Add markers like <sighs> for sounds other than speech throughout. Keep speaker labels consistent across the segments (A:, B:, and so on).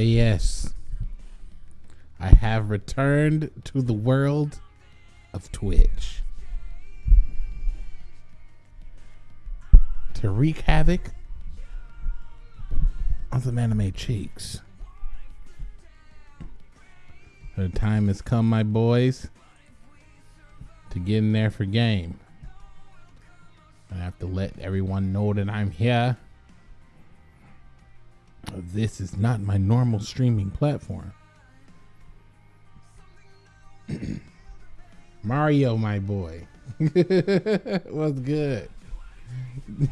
A: yes. I have returned to the world of Twitch. To wreak havoc on some anime cheeks. The time has come, my boys, to get in there for game. I have to let everyone know that I'm here. This is not my normal streaming platform. <clears throat> Mario, my boy. <laughs> What's good?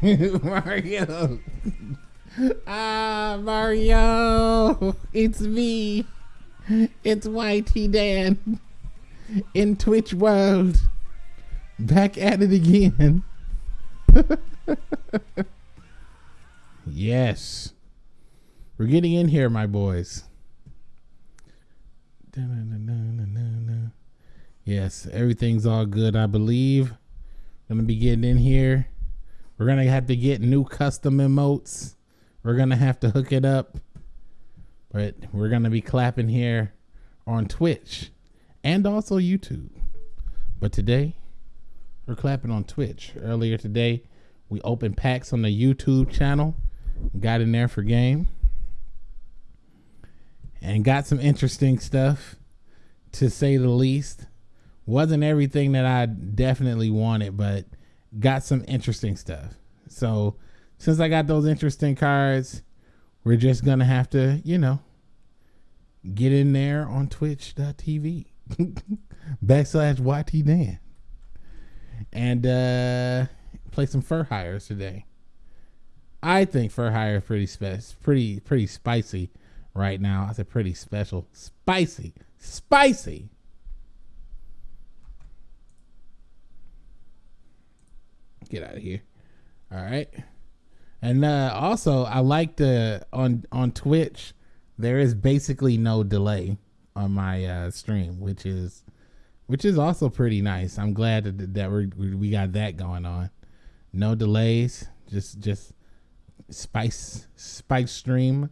A: <laughs> Mario. <laughs> ah, Mario. It's me. It's YT Dan in Twitch World. Back at it again. yes. We're getting in here, my boys. Yes, everything's all good, I believe. Gonna be getting in here. We're gonna have to get new custom emotes. We're gonna have to hook it up. But we're gonna be clapping here on Twitch and also YouTube. But today, we're clapping on Twitch. Earlier today, we opened packs on the YouTube channel. Got in there for game and got some interesting stuff to say the least. Wasn't everything that I definitely wanted, but got some interesting stuff. So since I got those interesting cards, we're just gonna have to, you know, get in there on twitch.tv <laughs> backslash YT Dan and uh play some fur hires today. I think fur hire is pretty spe- pretty pretty spicy right now. I said pretty special. Spicy. Spicy. Get out of here. All right. And uh, also, I like the on on Twitch. There is basically no delay on my uh, stream, which is which is also pretty nice. I'm glad that that we we got that going on. No delays. Just just spice spice stream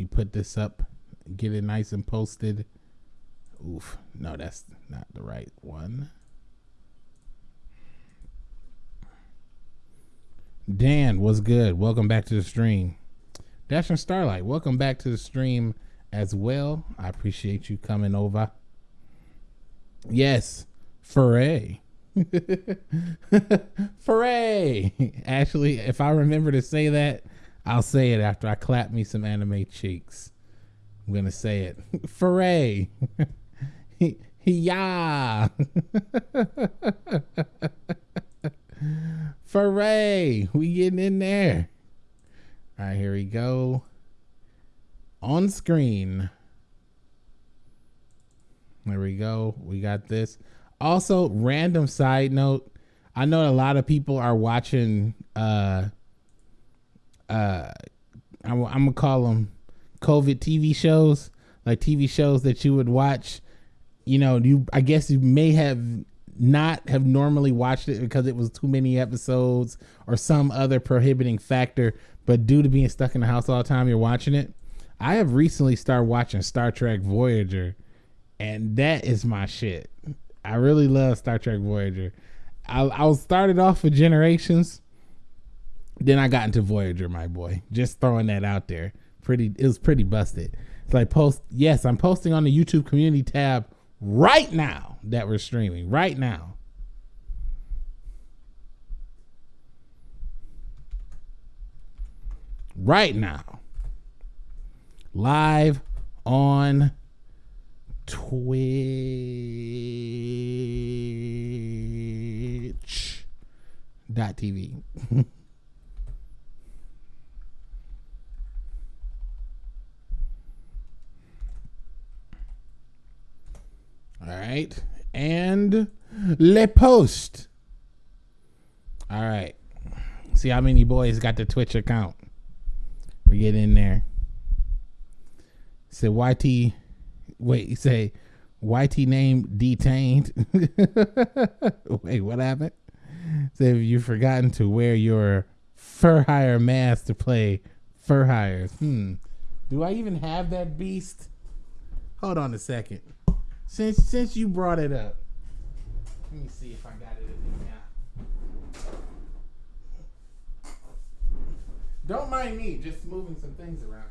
A: me put this up, get it nice and posted. Oof, no, that's not the right one. Dan, what's good? Welcome back to the stream. Dash and Starlight, welcome back to the stream as well. I appreciate you coming over. Yes, foray. foray. Actually, if I remember to say that, I'll say it after I clap me some anime cheeks. I'm gonna say it. <laughs> Foray. <laughs> yeah. <laughs> Foray. We getting in there. All right, here we go. On screen. There we go. We got this. Also, random side note. I know a lot of people are watching uh uh, I'm, gonna call them COVID TV shows, like TV shows that you would watch. You know, you I guess you may have not have normally watched it because it was too many episodes or some other prohibiting factor, but due to being stuck in the house all the time, you're watching it. I have recently started watching Star Trek Voyager, and that is my shit. I really love Star Trek Voyager. I, I started off with Generations, then I got into Voyager, my boy. Just throwing that out there. Pretty, it was pretty busted. It's like post. Yes, I'm posting on the YouTube community tab right now that we're streaming right now. Right now. Live on Twitch.tv. <laughs> All right. And Le Post. All right. See how many boys got the Twitch account. We get in there. Say YT. Wait, say YT name detained. <laughs> Wait, what happened? Say you've forgotten to wear your fur hire mask to play fur hires. Hmm. Do I even have that beast? Hold on a second. Since since you brought it up. Let me see if I got it in now. Don't mind me, just moving some things around.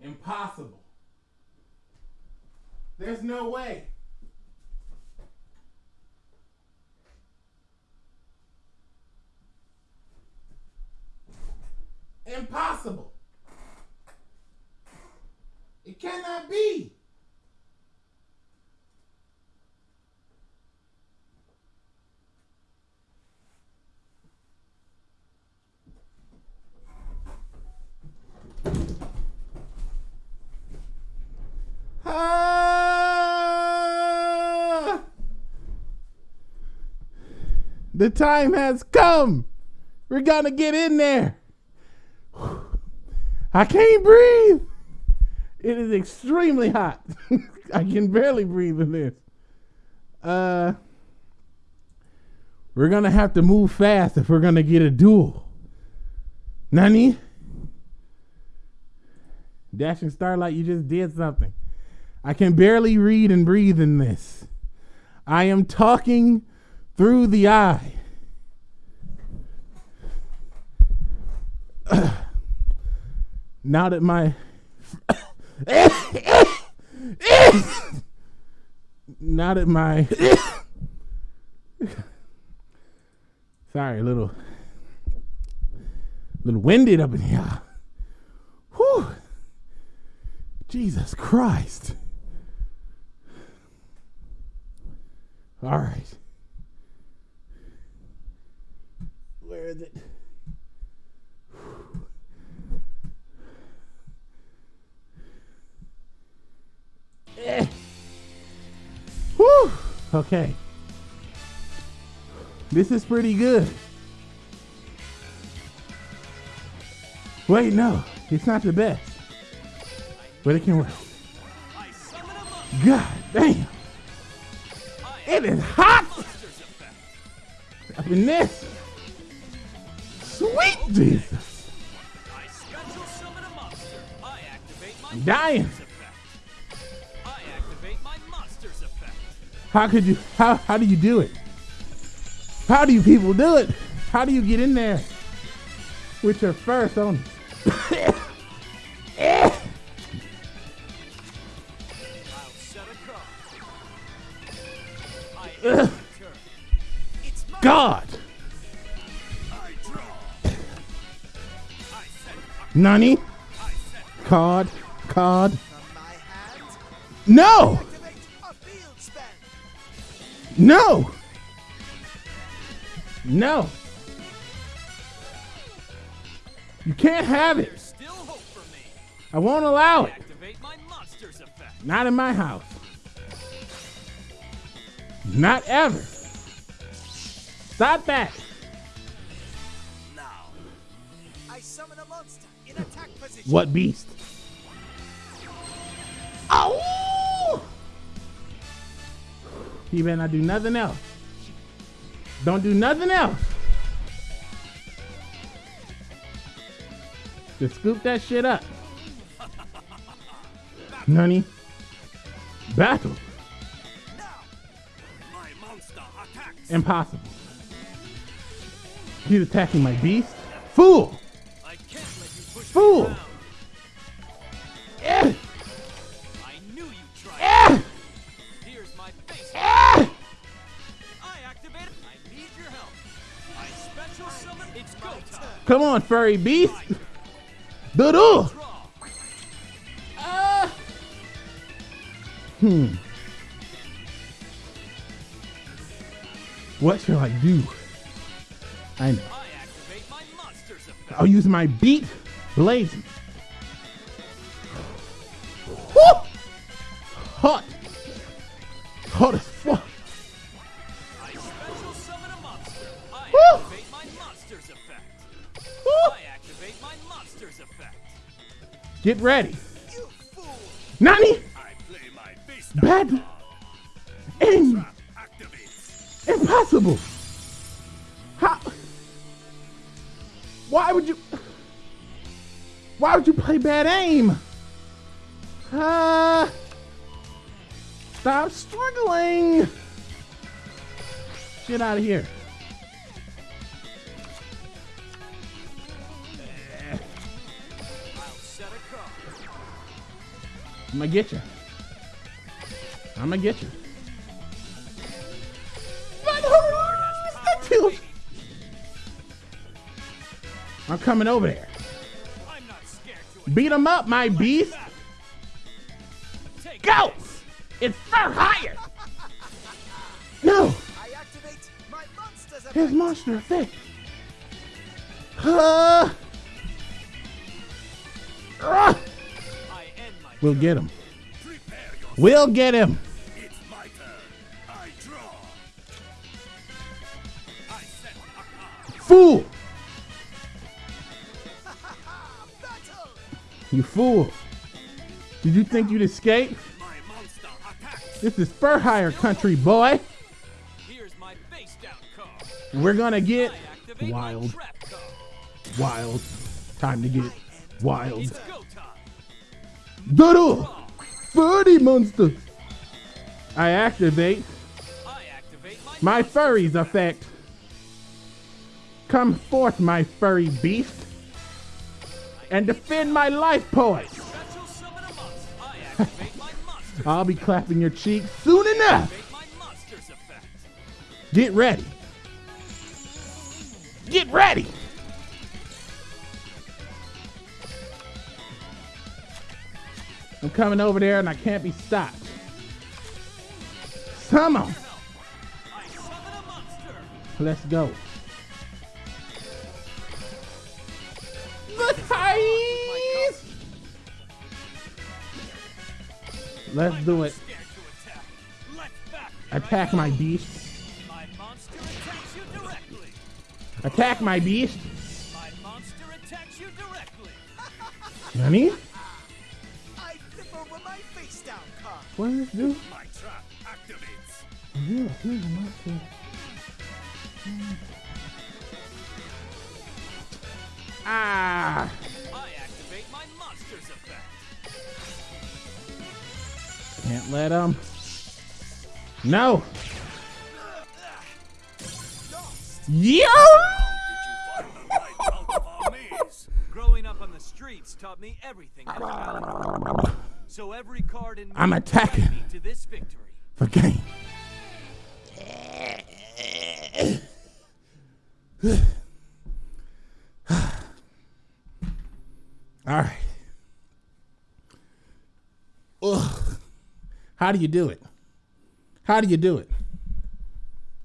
A: Impossible. There's no way. Impossible. It cannot be. Ah! The time has come. We're gonna get in there. I can't breathe. It is extremely hot. <laughs> I can barely breathe in this. Uh, we're gonna have to move fast if we're gonna get a duel. Nani? Dashing Starlight, you just did something. I can barely read and breathe in this. I am talking through the eye. Now that my now that my sorry, a little little winded up in here. Whew. Jesus Christ. All right. Where is it? <sighs> Whew. Okay. This is pretty good. Wait, no, it's not the best. But it can work. God damn. It is hot up in this. Sweet Jesus. I'm dying. How could you how how do you do it? How do you people do it? How do you get in there with your first on? God. Nani? Card. Card. No! No! No! You can't have it. I won't allow it. Not in my house. Not ever. Stop that.
B: Now, I summon a monster in attack position.
A: What beast? You better not do nothing else. Don't do nothing else. Just scoop that shit up. Nani? Battle. Impossible. He's attacking my beast. Fool! Come on, furry beast.
B: Draw.
A: Ah. Hmm. What shall I do? I know. I'll use my beat blazing. Ready. Nani? Bad. Aim. Impossible. How? Why would you? Why would you play bad aim? Ah. stop struggling. Get out of here. Gonna get you. I'm gonna get you. I'm coming over there.
B: I'm not scared to
A: Beat him up, my beast. Go! It's far higher. No,
C: activate my
A: his monster effect. Uh, we'll get him. We'll get him. Fool. You fool. Did you think you'd escape? This is fur hire country, boy. We're gonna get wild, wild. Time to get wild. Doodle! Furry monster! I activate
B: I activate my
A: my furries effect. Come forth, my furry beast, and defend my life
B: monster. <laughs>
A: I'll be clapping your cheeks soon enough. Get ready. Get ready. I'm coming over there and I can't be stopped.
B: I summon.
A: Let's go. The ties. Let's do it.
B: Attack. Let's back.
A: Attack my beast.
B: My monster attacks you directly.
A: Attack my beast.
B: My monster attacks you directly.
A: Nani?
C: Card.
A: What this?
D: My trap activates.
A: Yeah, here's a monster. Ah!
B: I activate my monster's effect.
A: Can't let him. No! Yo!
D: Find the right out of our maze.
B: Growing up on the streets taught me everything. <laughs> So every card in
A: I'm attacking.
B: me to this victory.
A: For game. All right. Ugh. How do you do it? How do you do it?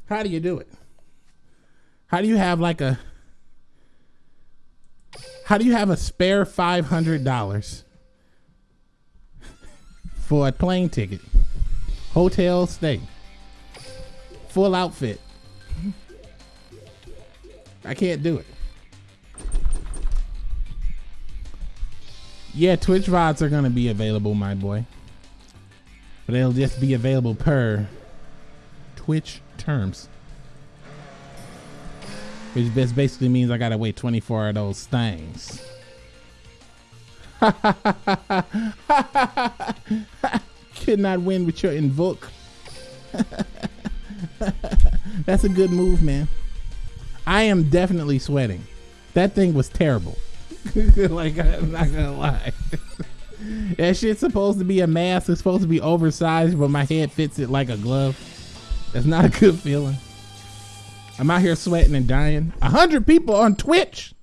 A: How do you do it? How do you have like a How do you have a spare $500 for a plane ticket? Hotel stay. Full outfit. I can't do it. Yeah, Twitch VODs are gonna be available, my boy. But they'll just be available per Twitch terms. Which basically means I gotta wait 24 of those things. <laughs> Could not win with your invoke. <laughs> That's a good move, man. I am definitely sweating. That thing was terrible. <laughs> like I'm not gonna lie. that shit's supposed to be a mask. It's supposed to be oversized, but my head fits it like a glove. That's not a good feeling. I'm out here sweating and dying. A hundred people on Twitch.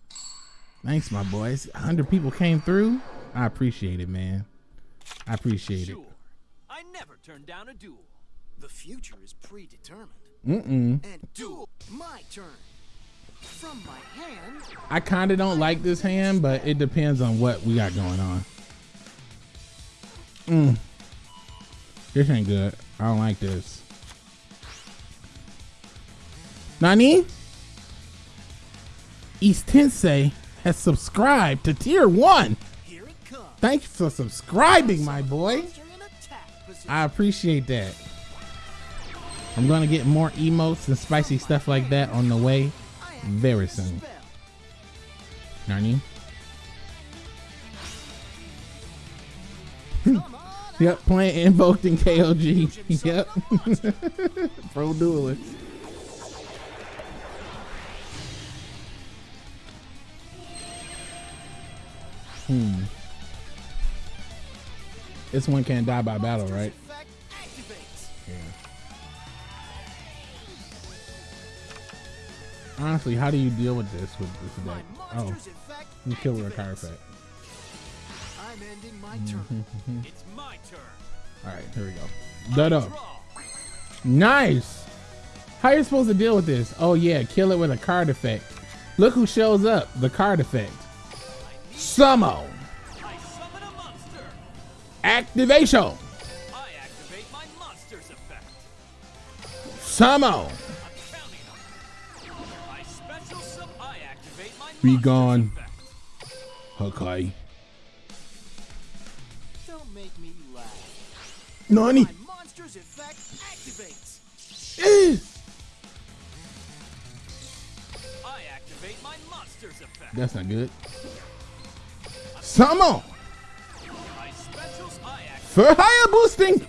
A: Thanks, my boys. A hundred people came through. I appreciate it, man. I appreciate it.
B: Sure. I never turn down a duel.
C: The future is predetermined.
A: Mm-mm.
C: And duel, my turn. From my hand,
A: I kind of don't like this hand, but it depends on what we got going on. Mm. This ain't good. I don't like this. Nani? East Tensei has subscribed to tier one. Thank you for subscribing, my boy. I appreciate that. I'm gonna get more emotes and spicy stuff like that on the way very soon.
C: on <laughs>
A: Yep, playing invoked in KOG. <laughs> Yep. <laughs> Pro duelist. Hmm. This one can't die by battle, right?
C: Activates.
A: Honestly, how do you deal with this with this deck? Oh, you kill with a card effect.
C: I'm ending my
A: Mm-hmm.
C: turn.
B: It's my turn.
A: All right, here we go. Dodo.
B: up.
A: Nice. How are you supposed to deal with this? Oh yeah, kill it with a card effect. Look who shows up. The card effect. Summon.
B: I summon a monster.
A: Activation.
B: I activate my monster's effect.
A: Summon.
B: I'm counting them. I special sum. I activate my
A: Be gone. Okay.
C: Don't make me laugh.
A: Nani?
C: Monster's effect activates.
A: Eh.
B: I activate my monster's effect.
A: That's not good.
B: Activate
A: For higher boosting.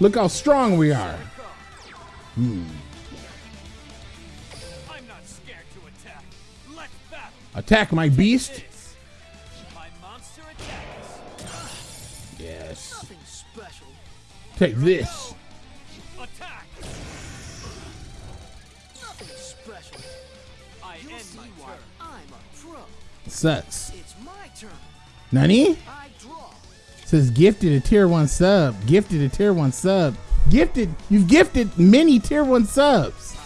A: Look how strong we are.
B: Hmm. I'm not scared to attack. Let's battle.
A: Attack my beast.
B: My monster attacks.
A: Yes. Take this. Sucks.
C: It's my turn.
A: Nani? Says gifted a tier one sub. Gifted a tier one sub. Gifted. You've gifted many tier one subs.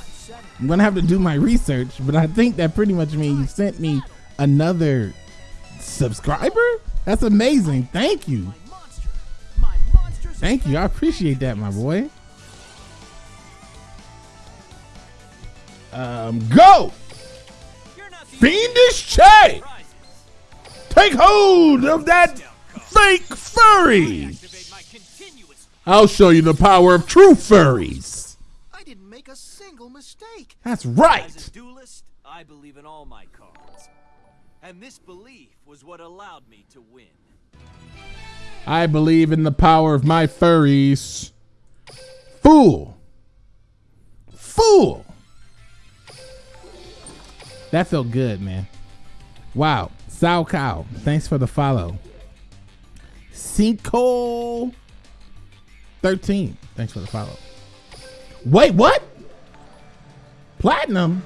C: I'm
A: gonna have to do my research, but I think that pretty much means you sent me another subscriber. That's amazing. Thank you.
C: My monster. My monster's
A: Thank you. I appreciate that, my boy. Um, go! Fiendish Che!
B: Prizes.
A: Take hold of that fake furry!
B: Activate my continuous.
A: I'll show you the power of true furries.
C: I didn't make a single mistake.
A: That's
B: As
A: right.
B: a duelist, I believe in all my cards. And this belief was what allowed me to win.
A: I believe in the power of my furries. Fool. Fool. That felt good, man. Wow. Sao Cow, thanks for the follow. Cinco 13, thanks for the follow. Wait, what? Platinum?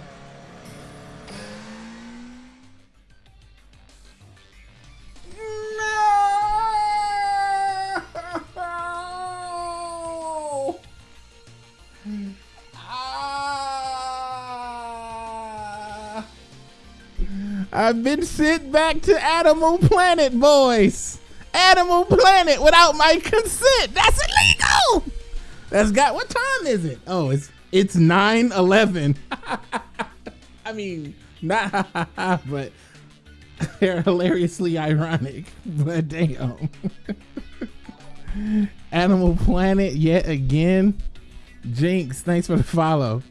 A: I've been sent back to Animal Planet, boys. Animal Planet without my consent. That's illegal. That's got what time is it? Oh, it's it's 9-11. <laughs> I mean, not <laughs> but <laughs> they're hilariously ironic. But damn. Um, Animal Planet yet again. Jinx, thanks for the follow.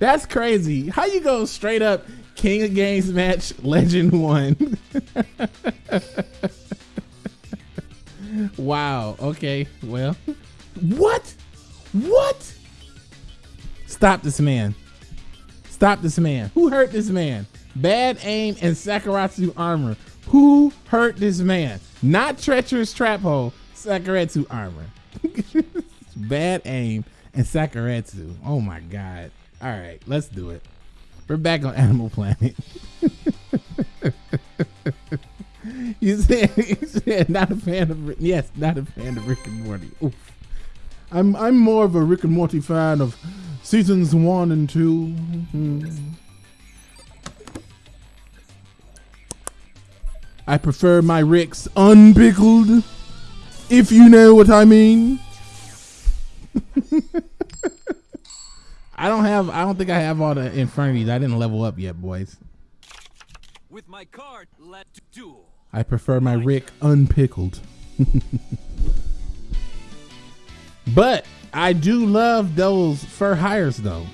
A: That's crazy. How you go straight up King of Games match Legend 1? <laughs> wow. Okay. Well. What? What? Stop this man. Stop this man. Who hurt this man? Bad aim and Sakuretsu armor. Who hurt this man? Not treacherous trap hole. Sakuretsu armor. <laughs> Bad aim and Sakuretsu. Oh my god. All right, let's do it. We're back on Animal Planet. <laughs> you said, you said not a fan of yes, not a fan of Rick and Morty. Oof. I'm I'm more of a Rick and Morty fan of seasons one and two. Mhm. I prefer my Ricks unpickled, if you know what I mean. <laughs> I don't have. I don't think I have all the infirmities. I didn't level up yet, boys.
B: With my card, let's duel.
A: I prefer my Rick unpickled. <laughs> but I do love those fur hires, though.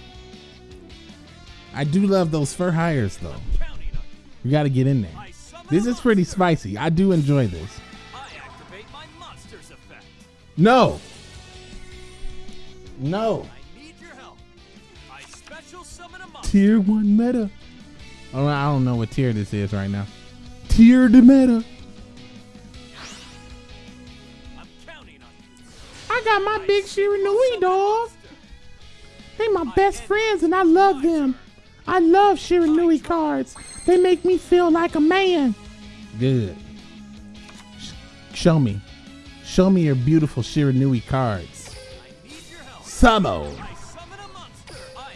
A: I do love those fur hires, though.
B: Counting on you.
A: You got to get in there. This is pretty spicy. I do enjoy this.
B: I activate my monster's effect.
A: No. No. Tier one meta. Oh, I don't know what tier this is right now. Tier the meta.
B: I'm counting on you.
A: I got my big Shiranui dog. They my best friends and I love them. I love Shiranui cards. They make me feel like a man. Good. Sh- Show me. Show me your beautiful Shiranui cards.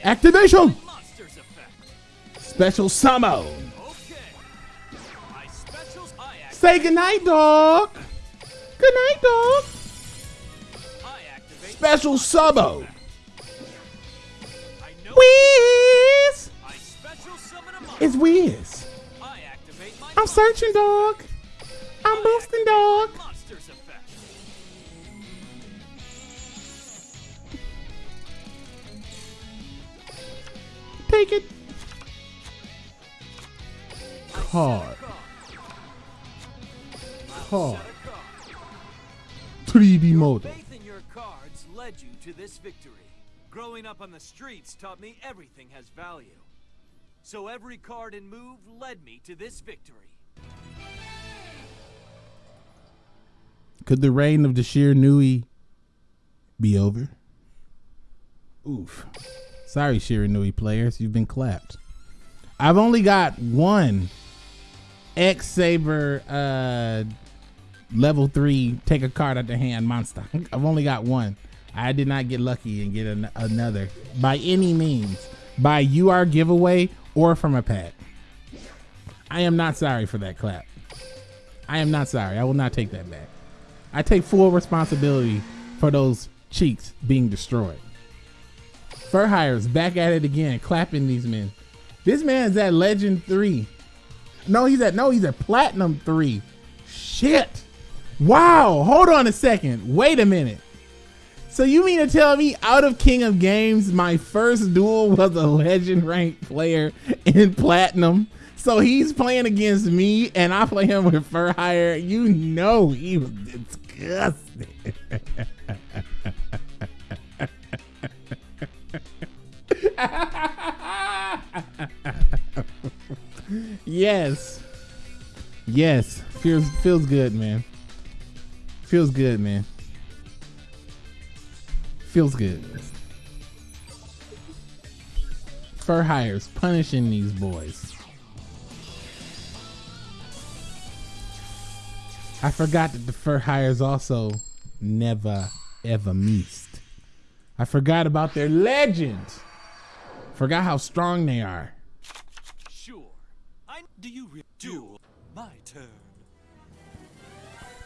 B: I need
A: Special
B: special.
A: Say goodnight, dog. Good night, dog. Special
B: a monster.
A: It's
B: my.
A: I'm searching, dog. I'm
B: I
A: boosting, dog. Take it.
B: You to this victory. Growing up on the streets taught me everything has value. So every card and move led me to this victory.
A: Could the reign of the Shiranui be over? Oof. Sorry, Shiranui players, you've been clapped. I've only got one X Saber uh level three take a card out the hand monster. <laughs> I've only got one. I did not get lucky and get an- another by any means, by UR giveaway or from a pack. I am not sorry for that clap. I am not sorry. I will not take that back. I take full responsibility for those cheeks being destroyed. Fur hires back at it again, clapping these men. This man's at Legend 3. No, he's at no, he's at Platinum 3. Shit. Wow. Hold on a second. Wait a minute. So you mean to tell me out of King of Games, my first duel was a legend ranked player in Platinum? So he's playing against me and I play him with Fur Hire. You know he was disgusting. <laughs> yes. Yes. Feels feels good, man. Feels good, man. Feels good. Fur hires punishing these boys. I forgot that the fur hires also never ever missed. I forgot about their legend. Forgot how strong they are.
B: Sure. I do you duel? My turn.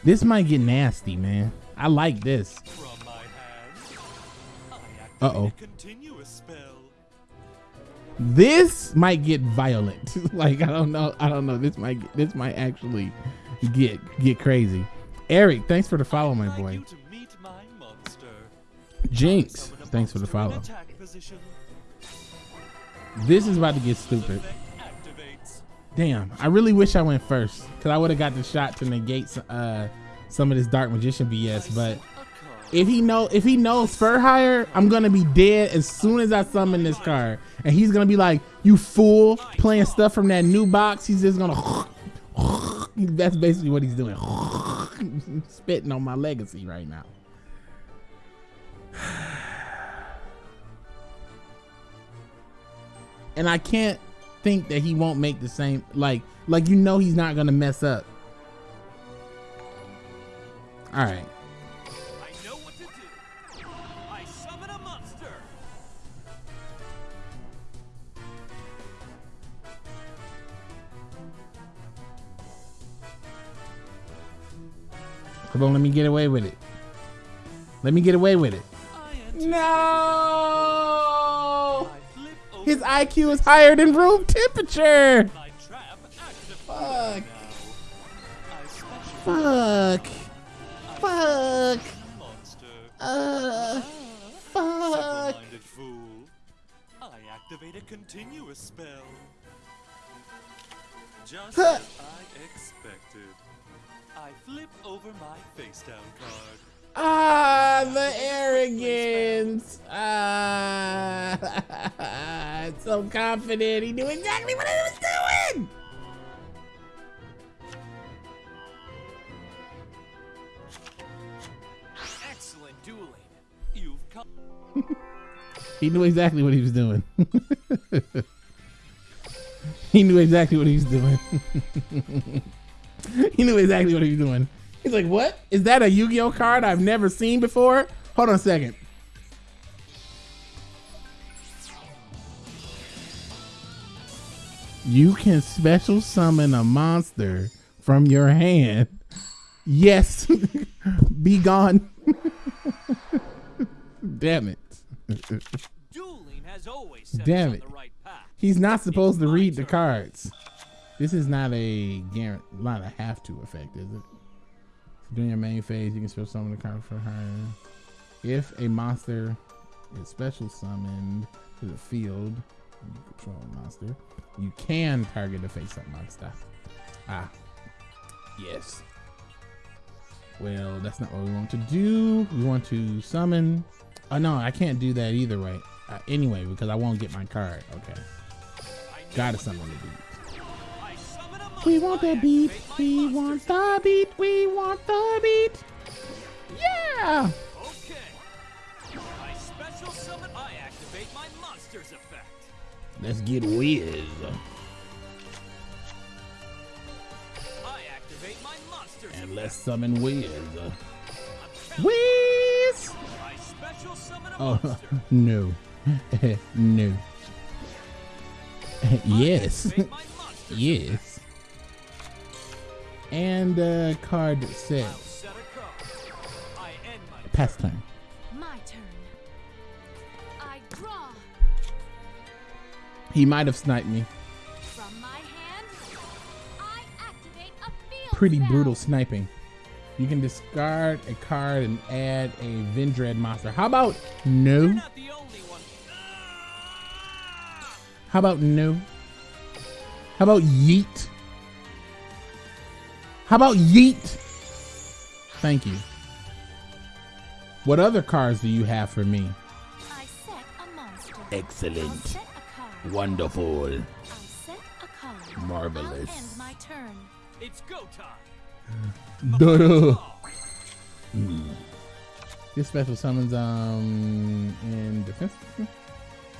A: This might get nasty, man. I like this.
B: From my hand, I activate
A: Uh-oh.
B: a continuous spell.
A: This might get violent. <laughs> like I don't know. I don't know. This might get, this might actually get get crazy. Eric, thanks for the follow, my boy.
B: you to meet my monster.
A: Jinx, thanks for the follow. This is about to get stupid. Damn, I really wish I went first because I would have got the shot to negate uh, some of this dark magician BS. But if he know if he knows fur I'm gonna be dead as soon as I summon this card, and he's gonna be like, "You fool!" Playing stuff from that new box. He's just gonna. <laughs> That's basically what he's doing. <laughs> Spitting on my legacy right now. And I can't think that he won't make the same like like you know he's not gonna mess up. All right.
B: I know what to do. I summon a monster.
A: Come on, let me get away with it. Let me get away with it. No! His IQ is higher than room temperature.
D: My trap active.
A: Fuck. Fuck. Fuck. Uh. Fuck.
D: Fool. I activate a continuous spell. Just
A: Huh.
D: as I expected. I flip over my face down card.
A: Ah, the arrogance. Ah, <laughs> so confident. He knew exactly what he was doing.
B: Excellent dueling.
D: You've come. <laughs>
A: He knew exactly what he was doing. <laughs> he knew exactly what he was doing. he knew exactly what he was doing. He's like, "What is that? A Yu-Gi-Oh card I've never seen before?" Hold on a second. You can special summon a monster from your hand. Yes, <laughs> be gone. <laughs> Damn it.
B: Dueling has always set
A: Damn it.
B: on the right path.
A: He's not supposed to
B: my
A: read the cards. This is not a guarant, not a have to effect, is it? During your main phase, you can special summon the card for her. If a monster is special summoned to the field, you control a monster, you can target the face-up monster. Ah, yes. Well, that's not what we want to do. We want to summon. Oh no, I can't do that either, right? Uh, anyway, because I won't get my card. Okay, gotta summon the beat. We want the beat. We want the beat. We want the beat. Yeah.
B: Okay. I special summon. I activate my monster's effect.
A: Let's get whiz.
B: I activate my monster's
A: And
B: effect.
A: let's summon whiz.
B: I'm.
A: Whiz.
B: I special summon a
A: Oh <laughs>
B: monster.
A: no, <laughs> no. yes,
B: Activate my monster's
A: yes. And uh, card
B: I'll
A: set.
B: set a card. I end my
A: Pass turn.
E: My turn. I draw
A: He might have sniped me.
E: from my hand. I activate a field
A: Pretty
E: spell.
A: brutal sniping. You can discard a card and add a Vendread monster. How about no?
B: You're not the only one.
A: How about no? How about yeet? How about yeet? Thank you. What other cards do you have for me?
E: I set a monster.
A: Excellent.
E: I'll set a.
A: Wonderful.
E: I set a.
A: Marvelous.
E: I'll end my turn.
B: It's go time.
A: Duh.
B: Oh,
A: This special summons um in defense.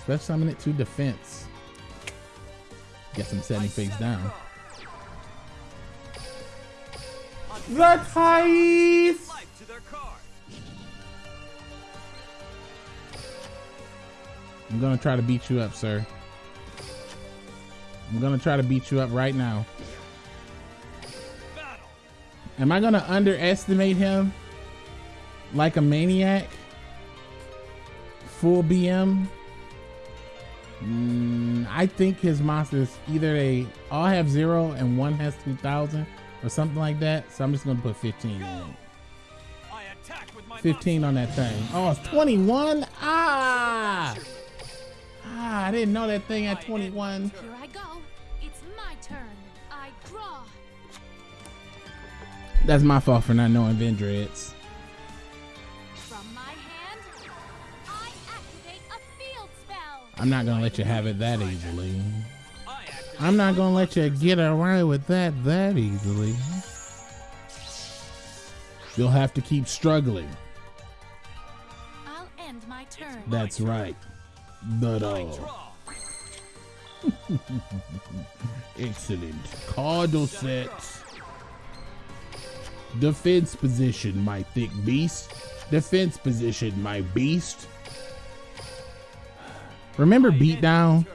A: Special summon it to defense. Guess I'm setting
B: I
A: face
B: set a
A: down. The
B: card.
A: I'm gonna try to beat you up, sir. I'm gonna try to beat you up right now. Am I gonna underestimate him like a maniac? Full BM? Mm, I think his monsters either they all have zero and one has 2,000 or something like that. So I'm just gonna put 15 in.
B: I attack with my
A: 15 on that thing. Oh, it's 21? Ah! Ah, I didn't know that thing at 21.
E: Here I go. It's my turn. I draw.
A: That's my fault for not knowing Vendreads.
E: From my hand, I activate a field spell.
A: I'm not gonna let you have it that easily.
B: I activate
A: I'm not gonna let you get away with that that easily. You'll have to keep struggling.
E: I'll end my turn.
A: That's right. But
B: I
A: uh, <laughs> excellent. Cardinal sets. Defense position, my thick beast. Defense position, my beast. Remember
B: I end
A: beatdown?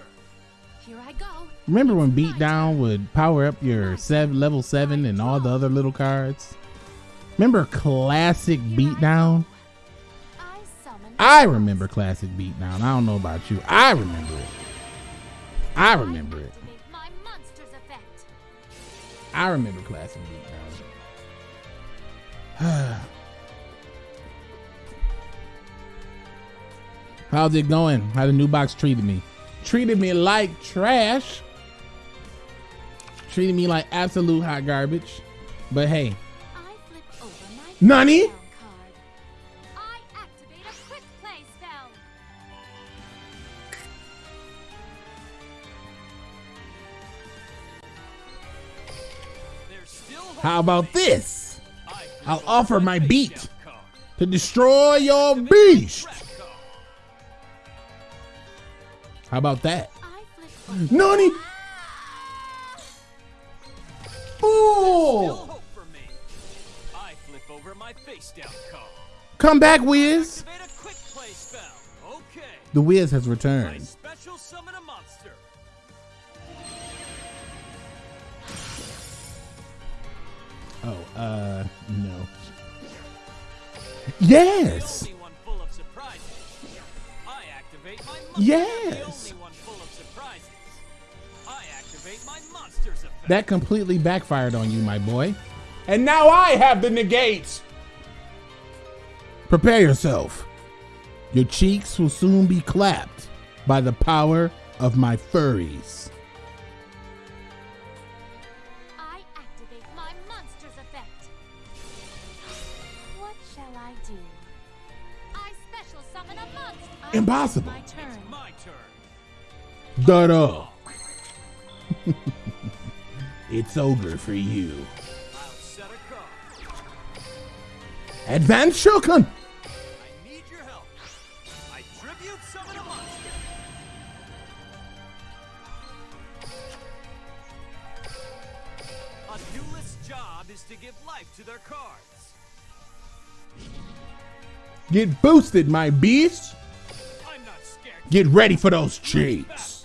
A: Remember when beatdown would power up your seven, level seven and all the other little cards? Remember classic beatdown?
E: I
A: remember classic beatdown. I don't know about you. I remember it. I remember it. I remember Classic Beatdown. <sighs> How's it going? How the new box treated me? Treated me like trash. Treated me like absolute hot garbage. But hey,
E: I flip over my
A: Nani?
E: face down card. I activate a quick play spell.
B: There's still hope
A: how about this?
B: I flip
A: I'll offer my beat to destroy your beast. How about that?
E: I flip over.
A: Nani? Come back, Wiz.
B: A quick play spell. Okay.
A: The Wiz has returned.
B: special summon a monster.
A: Oh, uh, no. Yes!
B: only
A: That completely backfired on you, my boy. And now I have the negates! Prepare yourself. Your cheeks will soon be clapped by the power of my furries.
E: I activate my monster's effect. What shall I do? I special summon a monster.
A: Impossible.
E: My turn.
B: my turn.
A: Da-da. It's over for you.
B: I'll set a card.
A: Advance Shogun!
B: I need your help. I tribute summon a monster. A duelist's job is to give life to their cards.
A: Get boosted, my beast!
B: I'm not scared.
A: Get ready for those cheeks!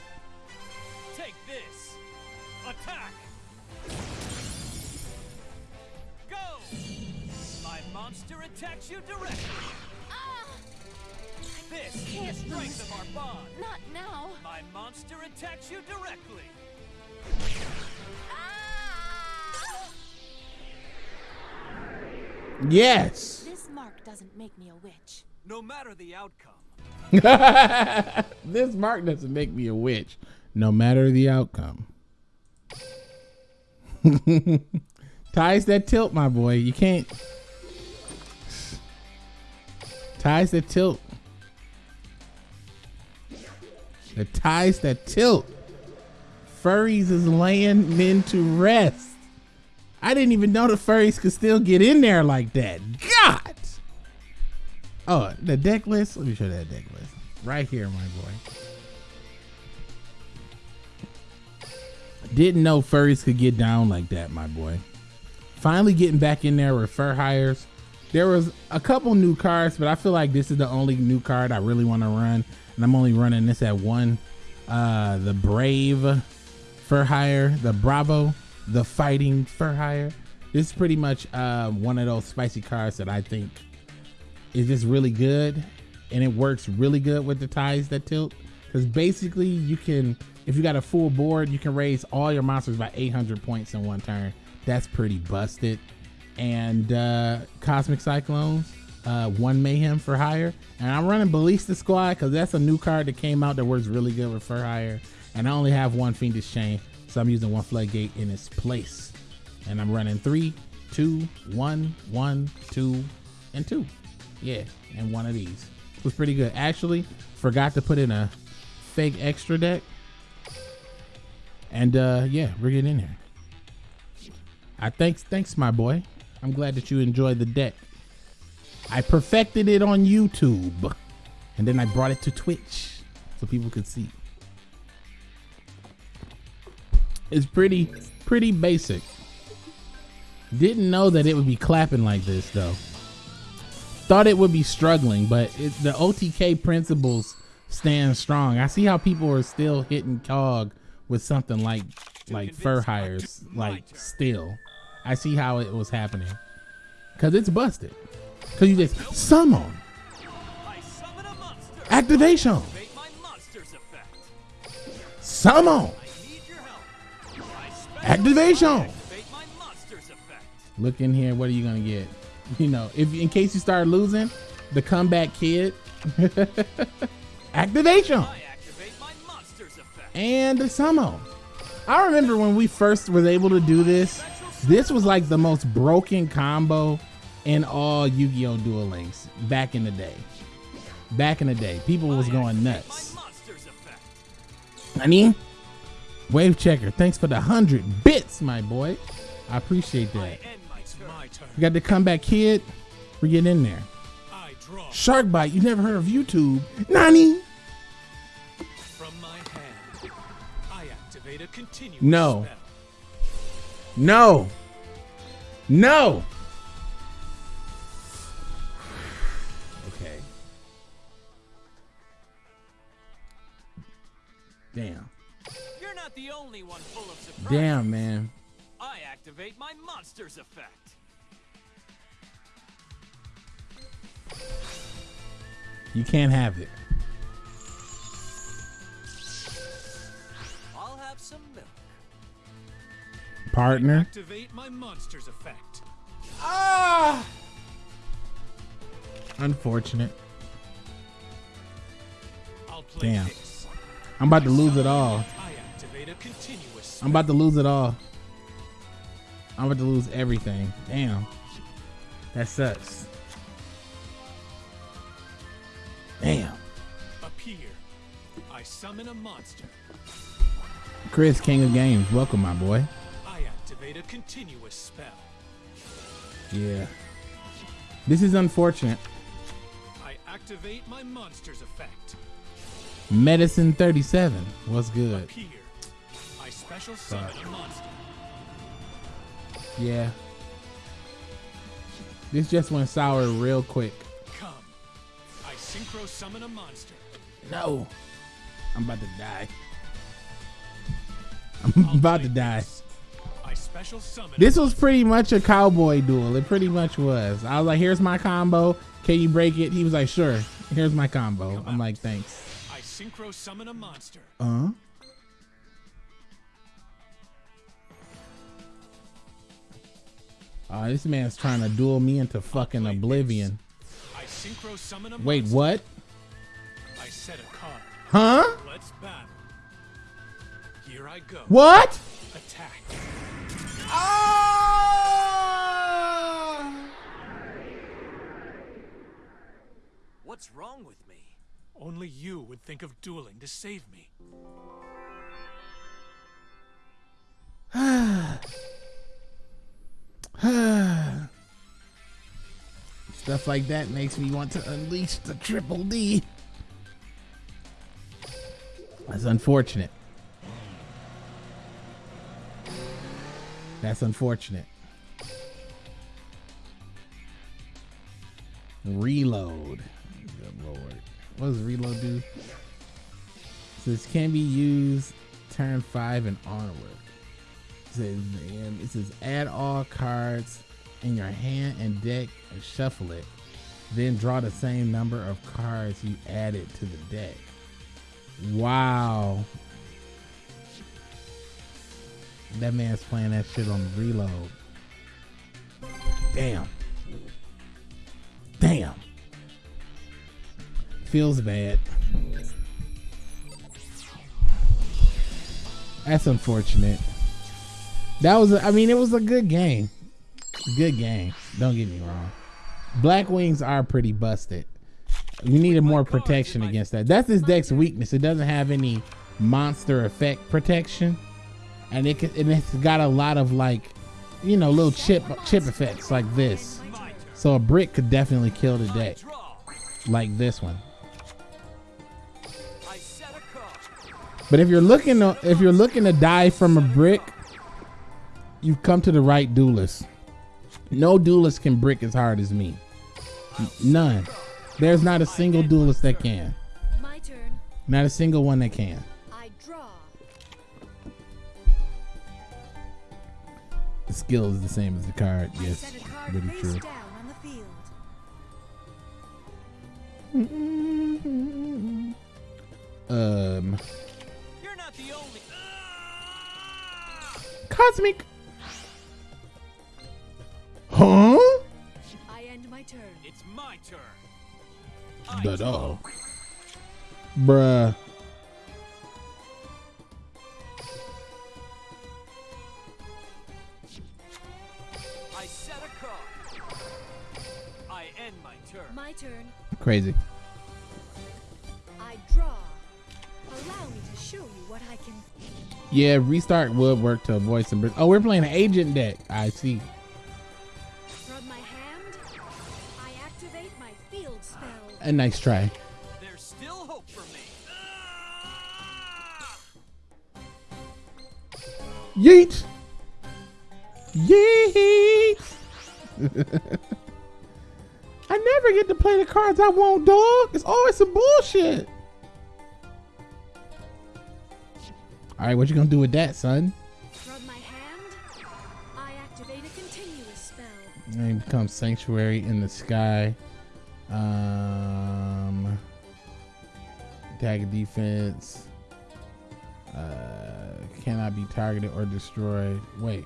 A: Yes!
E: This mark doesn't make me a witch.
B: No matter the outcome, <laughs>
A: this mark doesn't make me a witch, no matter the outcome. <laughs> Ties that tilt, my boy. You can't. Ties that tilt. The ties that tilt. Furries is laying men to rest. I didn't even know the furries could still get in there like that. God. Oh, the deck list. Let me show that deck list right here, my boy. Didn't know furries could get down like that, my boy. Finally getting back in there with fur hires. There was a couple new cards, but I feel like this is the only new card I really want to run, and I'm only running this at one. Uh, the Brave Fur Hire, the Bravo, the Fighting Fur Hire. This is pretty much uh, one of those spicy cards that I think is just really good and it works really good with the ties that tilt. Because basically you can if you got a full board you can raise all your monsters by 800 points in one turn. That's pretty busted. And uh cosmic cyclones uh one Mayhem Fur Hire. And i'm running ballista squad because that's a new card that came out that works really good with Fur Hire. And i only have one fiendish chain so i'm using one floodgate in its place and i'm running three two one one two and two yeah, and one of these It was pretty good. Actually, forgot to put in a fake extra deck. And uh yeah, we're getting in there. I thanks thanks my boy. I'm glad that you enjoyed the deck. I perfected it on YouTube. And then I brought it to Twitch so people could see. It's pretty pretty basic. Didn't know that it would be clapping like this though thought it would be struggling, but it, the OTK principles stand strong. I see how people are still hitting KOG with something like like fur hires, like still. I see how it was happening because it's busted. Because you just summon activation. Summon. Activation.
B: activate my monsters effect.
A: Look in here. What are you gonna get? <laughs> You know, if in case you start losing, the comeback kid. <laughs> Activation
B: I activate my monsters effect.
A: and the summon. I remember when we first was able to do this. This was like the most broken combo in all Yu-Gi-Oh! Duel Links back in the day. Back in the day, people was going nuts.
B: I.
A: Honey, Wave Checker, thanks for the hundred bits, my boy. I appreciate that.
B: End my turn.
A: We got the comeback kid. We get in there.
D: I
A: Shark Bite, you never heard of YouTube? Nani?
D: from my hand. I activate a continuous
A: No.
D: spell.
A: No. No. <sighs> Okay. Damn.
B: You're not the only one full of surprises.
A: Damn, man.
B: I activate my monsters effect.
A: You can't have it.
B: I'll have some milk.
A: Partner.
D: Activate my monsters effect. Ah!
A: Unfortunate.
D: I'll play
A: Damn.
D: this.
A: I'm about to lose it all. I'm about to lose it all. I'm about to lose everything. Damn. That sucks. Damn.
D: appear. I summon a monster.
A: Chris, King of Games, welcome, my boy.
D: I activate a continuous spell.
A: Yeah. This is unfortunate.
D: I activate my monsters effect.
A: Medicine 37. What's good?
D: Appear. Special summon a monster.
A: Yeah. This just went sour real quick.
D: Come. I synchro summon a monster.
A: No. I'm about to die. I'm
D: I'll <laughs>
A: about to die.
D: this. I special summon.
A: This was pretty much a cowboy duel. It pretty much was. I was like, here's my combo. Can you break it? He was like, sure. Here's my combo. I'm like, thanks.
D: I synchro summon a monster.
A: Uh-huh. Oh, this man's trying to duel me into fucking oblivion.
D: I synchro summon a
A: Wait, what?
D: I set a card.
A: Huh?
D: Let's battle. Here I go.
A: What?
D: Attack. Ah!
B: What's wrong with me?
D: Only you would think of dueling to save me. <sighs> <sighs> <sighs> <sighs>
A: Stuff like that makes me want to unleash the triple D. That's unfortunate. That's unfortunate. Reload. Good lord. What does reload do? This can be used turn five and onward. It says, and it says add all cards in your hand and deck and shuffle it. Then draw the same number of cards you added to the deck. Wow. That man's playing that shit on reload. Damn. Damn. Feels bad. That's unfortunate. That was, I mean, it was a good game. Good game. Don't get me wrong. Blackwings are pretty busted. We needed more protection against that. That's this deck's weakness. It doesn't have any monster effect protection, and it can, and it's got a lot of like, you know, little chip chip effects like this. So a brick could definitely kill the deck, like this one. But if you're looking to, if you're looking to die from a brick, you've come to the right duelist. No duelist can brick as hard as me. None. There's not a single duelist that can.
E: My turn.
A: Not a single one that can.
E: I draw.
A: The skill is the same as the card. Yes,
E: set
A: really true.
E: down on the field.
A: Um,
B: You're not the only.
A: Cosmic. Huh?
C: I end my turn.
B: It's my turn. I
A: Da
B: draw.
A: Bruh.
B: I set a card. I end my turn.
C: My turn.
A: Crazy.
C: I draw. Allow me to show you what I can.
A: Yeah, restart would work to avoid some. Oh, we're playing an agent deck. I see. A nice try.
B: There's still hope for me. Ah!
A: Yeet. Yeet. <laughs> I never get to play the cards I want, dog. It's always some bullshit. All right, what you gonna do with that, son?
C: From my hand, I activate a continuous spell.
A: And become sanctuary in the sky. Um, attack defense. Uh, cannot be targeted or destroyed. Wait.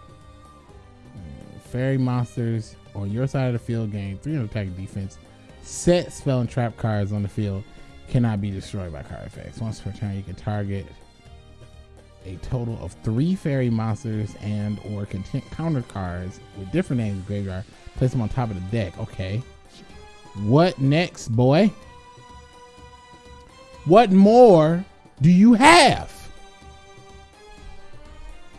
A: Fairy monsters on your side of the field gain 300 attack defense. Set spell and trap cards on the field cannot be destroyed by card effects. Once per turn, you can target a total of three fairy monsters and or counter cards with different names graveyard. Place them on top of the deck. Okay. What next, boy? What more do you have?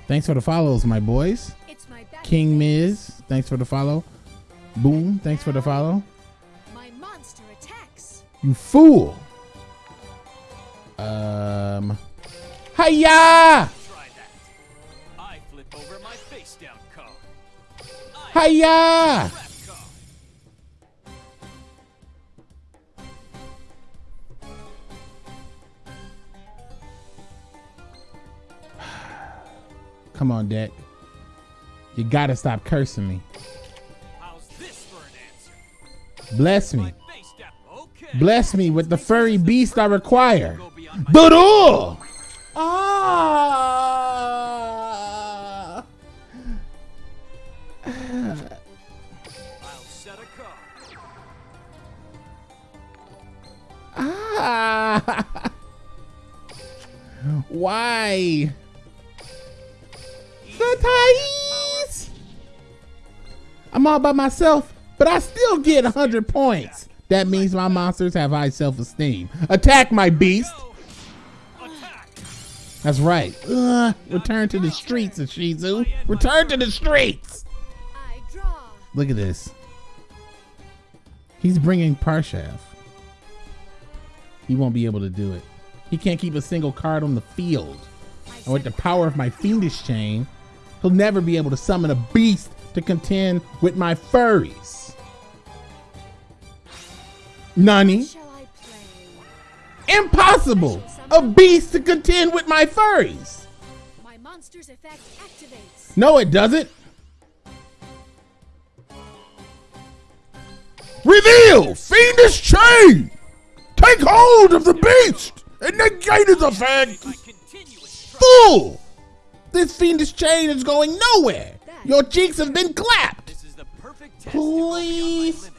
A: Thanks for the follows, my boys.
C: It's my battle
A: King
C: phase.
A: Miz, thanks for the follow. Boom, thanks for the follow.
C: My monster attacks.
A: You fool. Um. Hiya!
B: Try
A: Come on, deck. You gotta stop cursing me.
B: How's this for an?
A: Bless me.
B: My face down. Okay.
A: Bless me with the furry beast I require.
B: Go beyond my
A: But Ah!
B: I'll set a card.
A: Ah! <laughs> Why? The Thais! I'm all by myself, but I still get 100 points. That means my monsters have high self-esteem. Attack my beast! That's right. Ugh, return to the streets, Ashizu. Return to the streets! Look at this. He's bringing Parshav. He won't be able to do it. He can't keep a single card on the field. And with the power of my fiendish chain, he'll never be able to summon a beast to contend with my furries. Nani?
C: Shall I play?
A: Impossible! A beast to contend with my furries!
C: My monster's effect activates.
A: No, it doesn't. Reveal fiendish chain. Take hold of the beast and negate its effect.
B: My continuous trap.
A: Fool! This fiendish chain is going nowhere. Your cheeks have been clapped.
B: This is the perfect test to go beyond my
A: Please.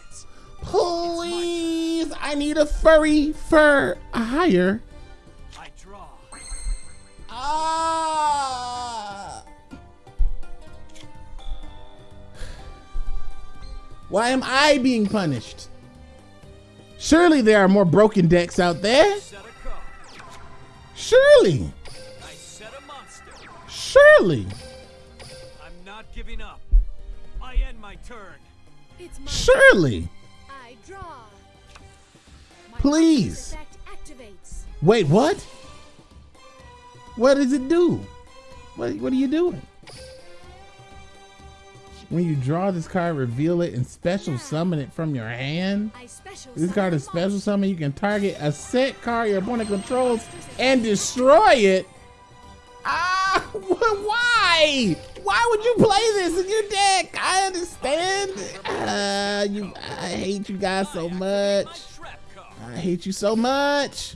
A: Please, I need a furry Fur Hire.
B: I draw.
A: Ah! Why am I being punished? Surely there are more broken decks out there.
B: Set a card.
A: Surely. Surely.
B: I'm not giving up. I end my turn.
C: It's my
A: Surely.
C: I draw. My
A: Please.
C: monster's effect activates.
A: Wait, what? What does it do? What, what are you doing? When you draw this card, reveal it and special summon it from your hand.
C: I
A: This card is special summon. You can target a set card your opponent controls and destroy it. Ah, wh- <laughs> why? Why would you play this in your deck? I understand. Uh, you, I hate you guys so much. I hate you so much.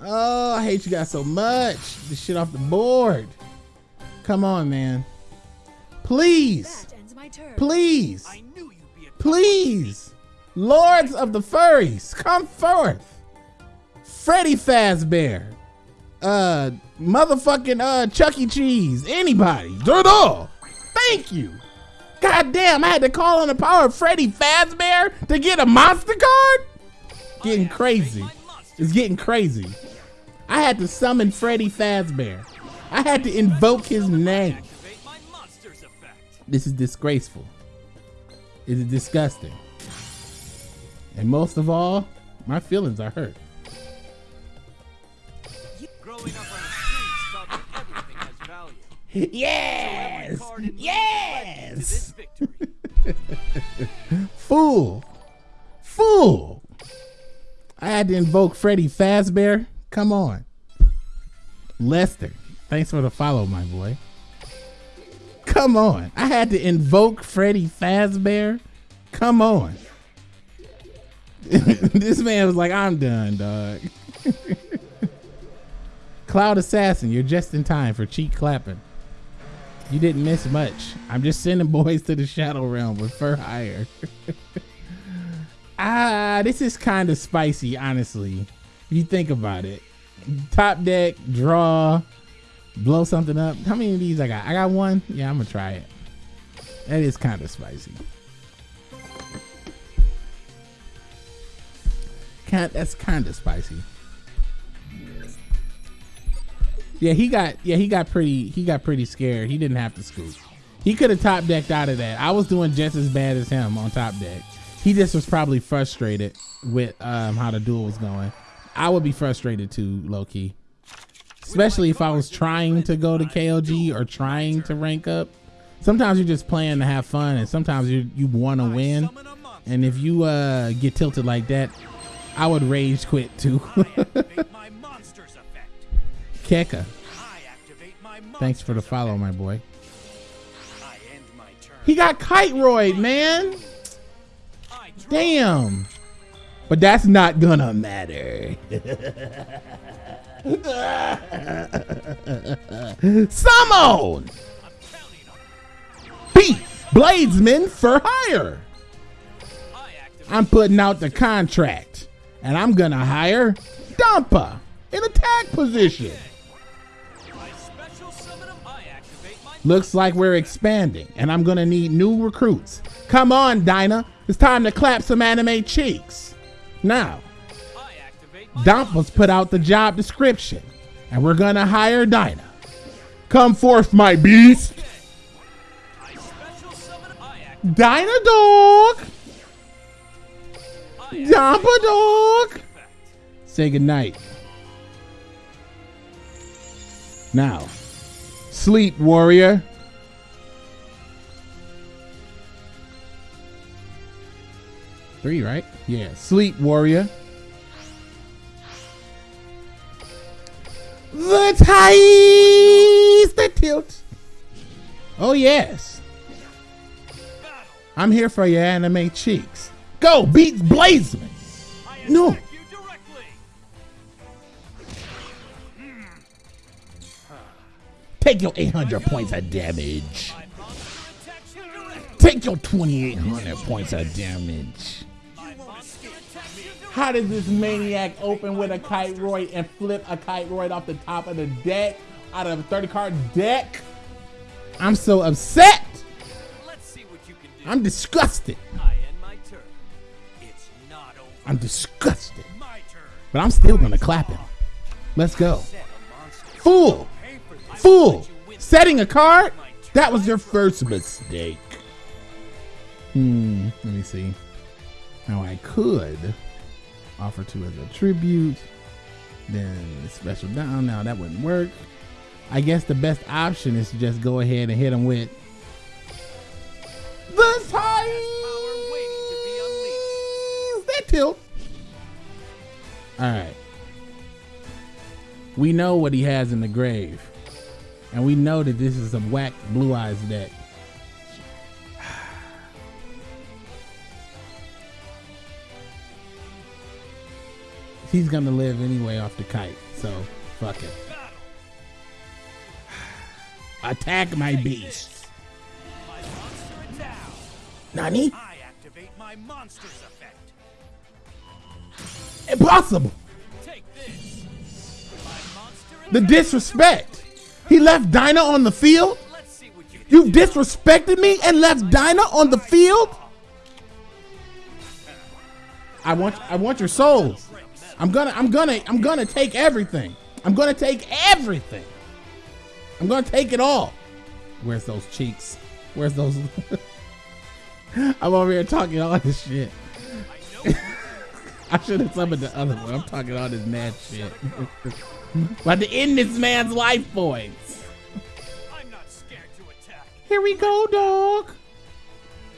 A: Oh, I hate you guys so much. This shit off the board. Come on, man. Please.
C: That ends my turn.
A: Please.
B: I knew you'd be a
A: Please. Lords of the Furries, come forth. Freddy Fazbear. Uh motherfucking uh Chuck E. Cheese. Anybody. Do it all. Thank you. God damn, I had to call on the power of Freddy Fazbear to get a monster card? Getting crazy. It's getting crazy. I had to summon Freddy Fazbear. I had to invoke his name. This is disgraceful. It is disgusting. And most of all, my feelings are hurt. Yes!
B: card in move led me to this
A: Yes!
B: victory. <laughs>
A: Fool! Fool! I had to invoke Freddy Fazbear. Come on. Lester, thanks for the follow, my boy. Come on. I had to invoke Freddy Fazbear. Come on. <laughs> this man was like, I'm done, dog. <laughs> Cloud Assassin, you're just in time for cheek clapping. You didn't miss much. I'm just sending <laughs> boys to the Shadow Realm with fur hire. <laughs> ah, this is kind of spicy, honestly. If you think about it. Top deck, draw, blow something up. How many of these I got? I got one. Yeah, I'm gonna try it. That is kind of spicy. Kind that's kind of spicy. Yeah, he got yeah he got pretty he got pretty scared. He didn't have to scoop. He could have top decked out of that. I was doing just as bad as him on top deck. He just was probably frustrated with um, how the duel was going. I would be frustrated too, low key. Especially if I was trying to go to KLG or trying to rank up. Sometimes you're just playing to have fun, and sometimes you you want to win. And if you uh, get tilted like that, I would rage quit too. <laughs> Keka,
B: I activate my
A: thanks for the follow, my boy.
B: My.
A: He got Kiteroid, man. Damn. But that's not gonna matter. <laughs> Summon!
B: I'm counting on
A: Beat Bladesman Fur Hire. I'm putting out the contract. And I'm gonna hire Dampa in attack position. Looks like we're expanding, and I'm gonna need new recruits. Come on, Dyna. It's time to clap some anime cheeks. Now, Dampa's put out the job description, and we're gonna hire Dyna. Come forth, my beast. Dyna dog.
B: I
A: Dampa dog. Say goodnight. Now, sleep, warrior. Three, right? Yeah, sleep, warrior. The ties, the tilt. Oh yes, I'm here for your anime cheeks. Go, beat Bladesman.
B: I attack
A: No. Take your 800 points of damage. Take your 2,800 points of damage. How does this maniac open with a Kiteroid and flip a Kiteroid off the top of the deck out of a 30 card deck? I'm so upset. I'm disgusted. I'm disgusted. But I'm still gonna clap him. Let's go. Fool! Fool! Setting a card? That was your first mistake. Hmm, let me see. Now I could offer two as a tribute. Then special down. Now that wouldn't work. I guess the best option is to just go ahead and hit him with the
B: to
A: ties. That tilt. All right. We know what he has in the grave. And we know that this is a whack blue eyes deck. He's gonna live anyway off the kite, so fuck it. Attack my beast.
B: My monster down.
A: Nani?
B: I activate my monster's effect.
A: Impossible.
B: Take this. My monster
A: The disrespect. He left Dyna on the field.
B: You
A: disrespected me and left Dyna on the field. I want I want your soul. I'm gonna I'm gonna I'm gonna take everything. I'm gonna take everything. I'm gonna take it all. Where's those cheeks? Where's those? <laughs> I'm over here talking all this shit. <laughs> I should have summoned the other one. I'm talking all this mad shit. <laughs> About to end this man's life points.
B: I'm not scared to attack.
A: Here we go, dog.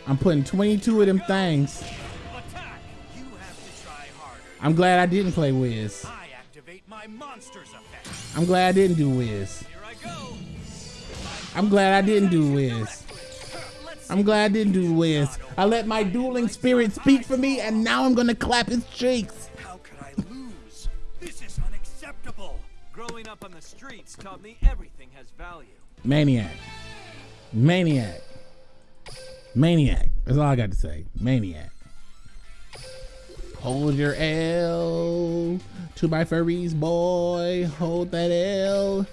A: I'm putting 22 of them things.
B: Attack. You have to try harder.
A: I'm glad I didn't play Wiz.
B: I activate my monster's effect.
A: I'm glad I didn't do Wiz.
B: Here I go.
A: I'm glad I didn't do Wiz. I'm glad I didn't do Wiz. I let my dueling spirit speak for me, and now I'm gonna clap his cheeks.
B: Growing up on the streets taught me everything has value.
A: Maniac. Maniac. Maniac. That's all I got to say. Maniac. Hold your L to my furries, boy. Hold that L.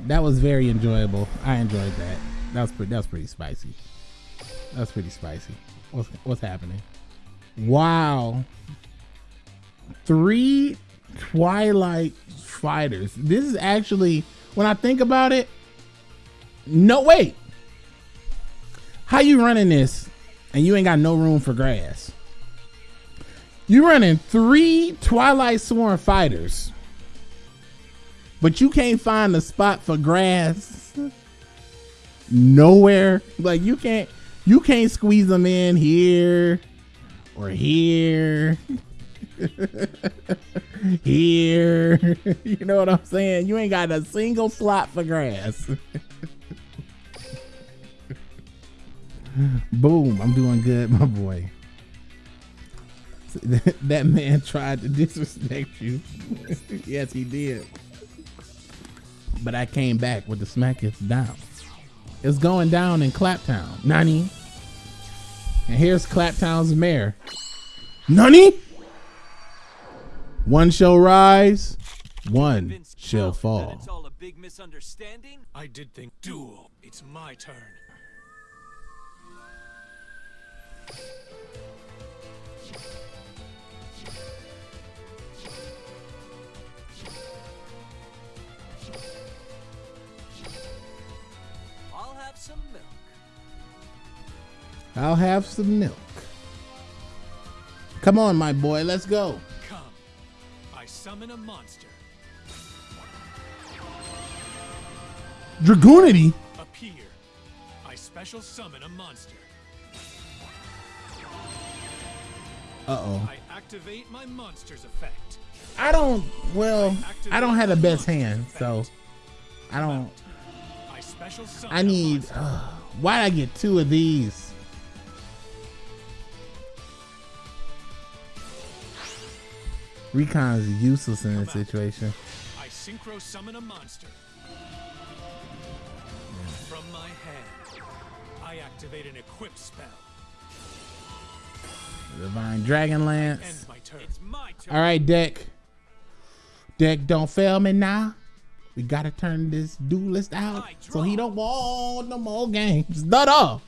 A: That was very enjoyable. I enjoyed that. That was pretty. That was pretty spicy. That was pretty spicy. What's what's happening? Wow. Three Twilight fighters. This is actually, when I think about it, no wait. How you running this and you ain't got no room for grass? You running three Twilight Sworn fighters, but you can't find a spot for grass nowhere. Like you can't, you can't squeeze them in here or here, <laughs> here. <laughs> You know what I'm saying? You ain't got a single slot for grass. <laughs> Boom, I'm doing good, my boy. <laughs> That man tried to disrespect you. yes, he did. But I came back with the smack it's down. It's going down in Claptown. Nani? And here's Claptown's mayor. Nani? One shall rise, one
B: Vince
A: shall fall.
B: It's all a big misunderstanding.
D: I did think duel. It's my turn.
B: I'll have some milk.
A: I'll have some milk. Come on, my boy, let's go.
D: I summon a monster.
A: Dragunity?
D: Appear. I special summon a monster.
A: Uh oh.
D: I activate my monster's effect.
A: I don't, well, I don't have the best hand, so I don't.
D: I special summon
A: I need. Uh, why'd I get two of these? Recon is useless in this situation.
D: I synchro summon a monster. From my hand, I activate an equip spell.
A: Divine Dragon Lance.
D: My turn.
B: It's my turn.
A: All right, deck. Deck, don't fail me now. We gotta turn this duelist out so he don't want no more games. Not all.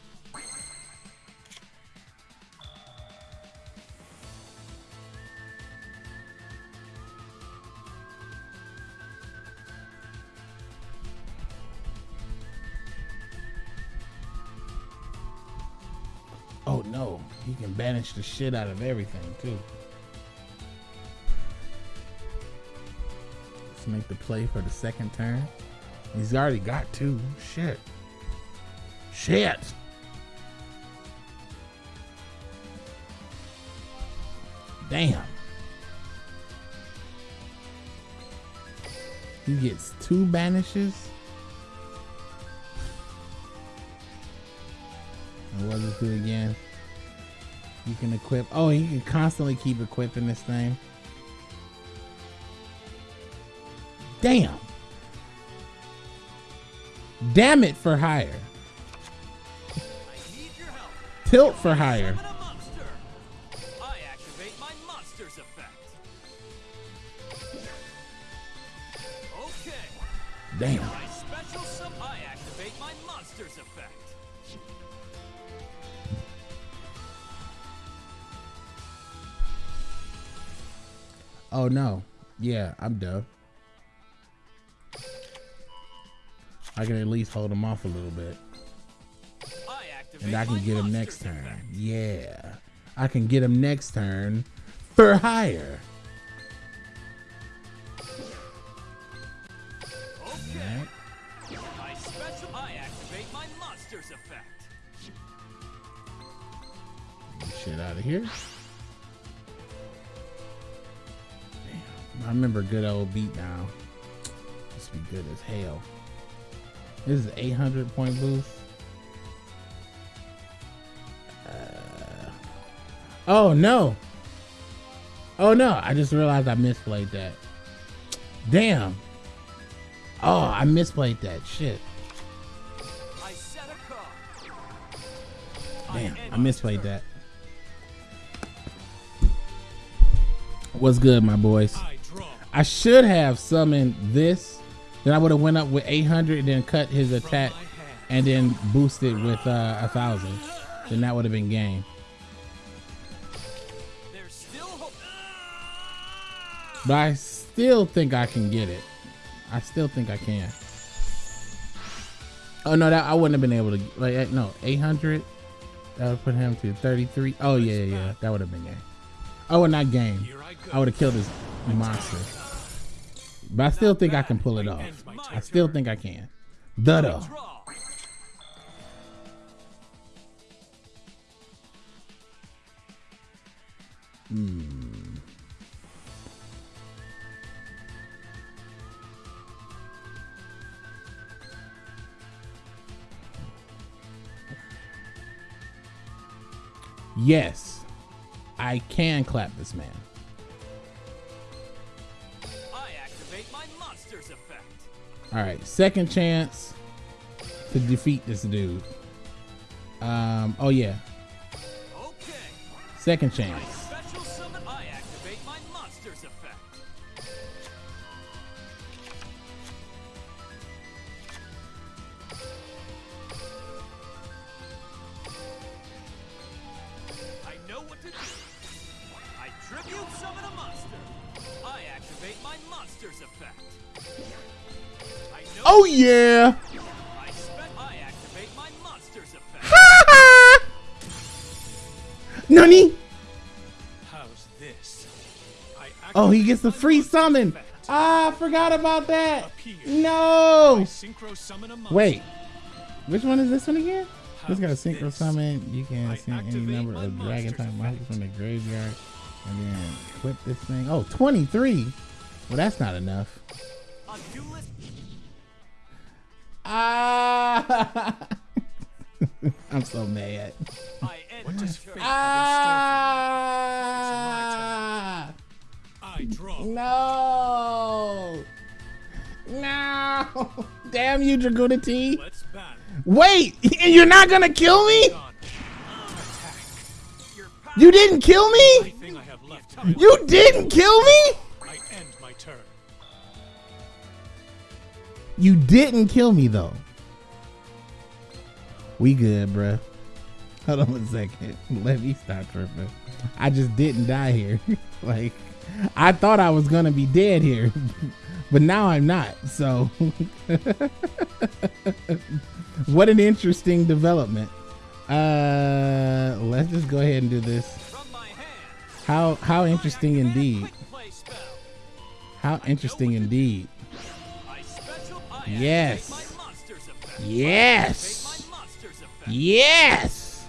A: Oh no, he can banish the shit out of everything too. Let's make the play for the second turn. He's already got two. Shit. Shit. Damn. He gets two banishes. And what does it do again? You can equip. Oh, you can constantly keep equipping this thing. Damn. Damn it for hire. Tilt for hire. Yeah, I'm done. I can at least hold him off a little bit.
B: I
A: And I can get him next turn.
B: effect.
A: Yeah. I can get him next turn for higher.
B: Okay. My special. I activate my monster's effect.
A: Get shit out of here. Remember good old beat now. This be good as hell. This is 800 point boost. Uh, oh no. Oh no, I just realized I misplayed that. Damn. Oh, I misplayed that. Shit. Damn, I misplayed that. What's good, my boys?
D: I
A: should have summoned this. Then I would have went up with 800 and then cut his attack and then boosted with uh, a thousand. Then that would have been game. But I still think I can get it. I still think I can. Oh no, that I wouldn't have been able to. Like eh, no, 800. That would put him to 33. Oh yeah, yeah, yeah. That would have been game. Oh, and not game.
D: I
A: would have killed this monster. But I still think I can pull it off. I still think I can. Duddo.
B: Draw. Hmm.
A: Yes, I can clap this man. All right, second chance to defeat this dude. Um. Oh yeah,
B: Okay.
A: second chance. Oh yeah.
B: I spec. I activate my monster's effect.
A: Nani?
D: How's this? I
A: Oh, he gets the free summon.
D: effect.
A: Ah, I forgot about that.
D: Appear.
A: No.
D: Synchro summon a.
A: Wait, which one is this one again? This got a
D: How's
A: synchro
D: this?
A: summon. You can
D: I
A: send any number of dragon type monsters
D: effect.
A: from the graveyard and then equip this thing. Oh, 23. Well, that's not enough. Ah. <laughs> I'm so mad.
B: I
D: What does fate
A: Ah.
D: I draw.
A: No. No. Damn you,
D: Dragunity.
A: Wait, and <laughs> you're not gonna kill me?
D: Done. Attack.
B: Your power.
A: You didn't kill me?
D: Everything I have left. I
A: You didn't kill me? You didn't kill me though. We good, bruh. <laughs> Hold on a second. <laughs> Let me stop tripping. I just didn't die here. <laughs> like, I thought I was gonna be dead here, but now I'm not. So, what an interesting development. Uh, let's just go ahead and do this. How how interesting indeed. How interesting indeed.
B: I special. I
A: Yes.
B: activate my monster's effect.
A: Yes.
B: Activate my monster's effect.
A: Yes.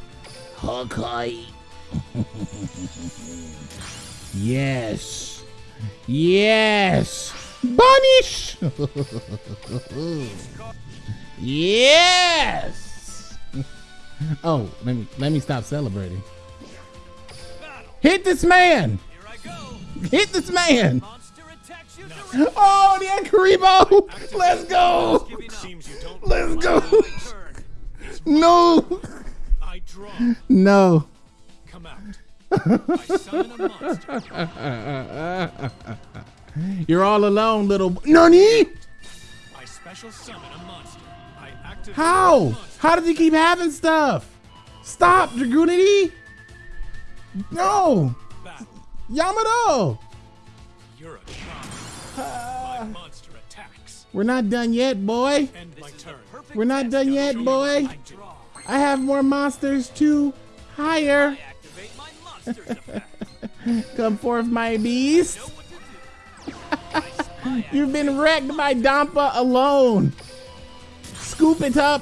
A: Okay. yes. Yes. Bunish. yes. Oh, let me let me stop celebrating. Hit this man.
B: Here I go.
A: Hit this man. <laughs> Oh, the Kuriboh! Let's go! Let's go! No! No.
D: Come <laughs> out.
A: You're all alone, little. Nani? How? How does he keep having stuff? Stop, Dragunity! No! Yamato!
D: Ah.
A: We're not done yet, boy.
D: End my turn.
A: We're not done yet, boy.
B: I.
A: Have more monsters to hire.
B: I my. <laughs>
A: Come forth, my beast.
B: Know what to do. I <laughs> spy
A: You've been wrecked by Dampa alone. Scoop it up.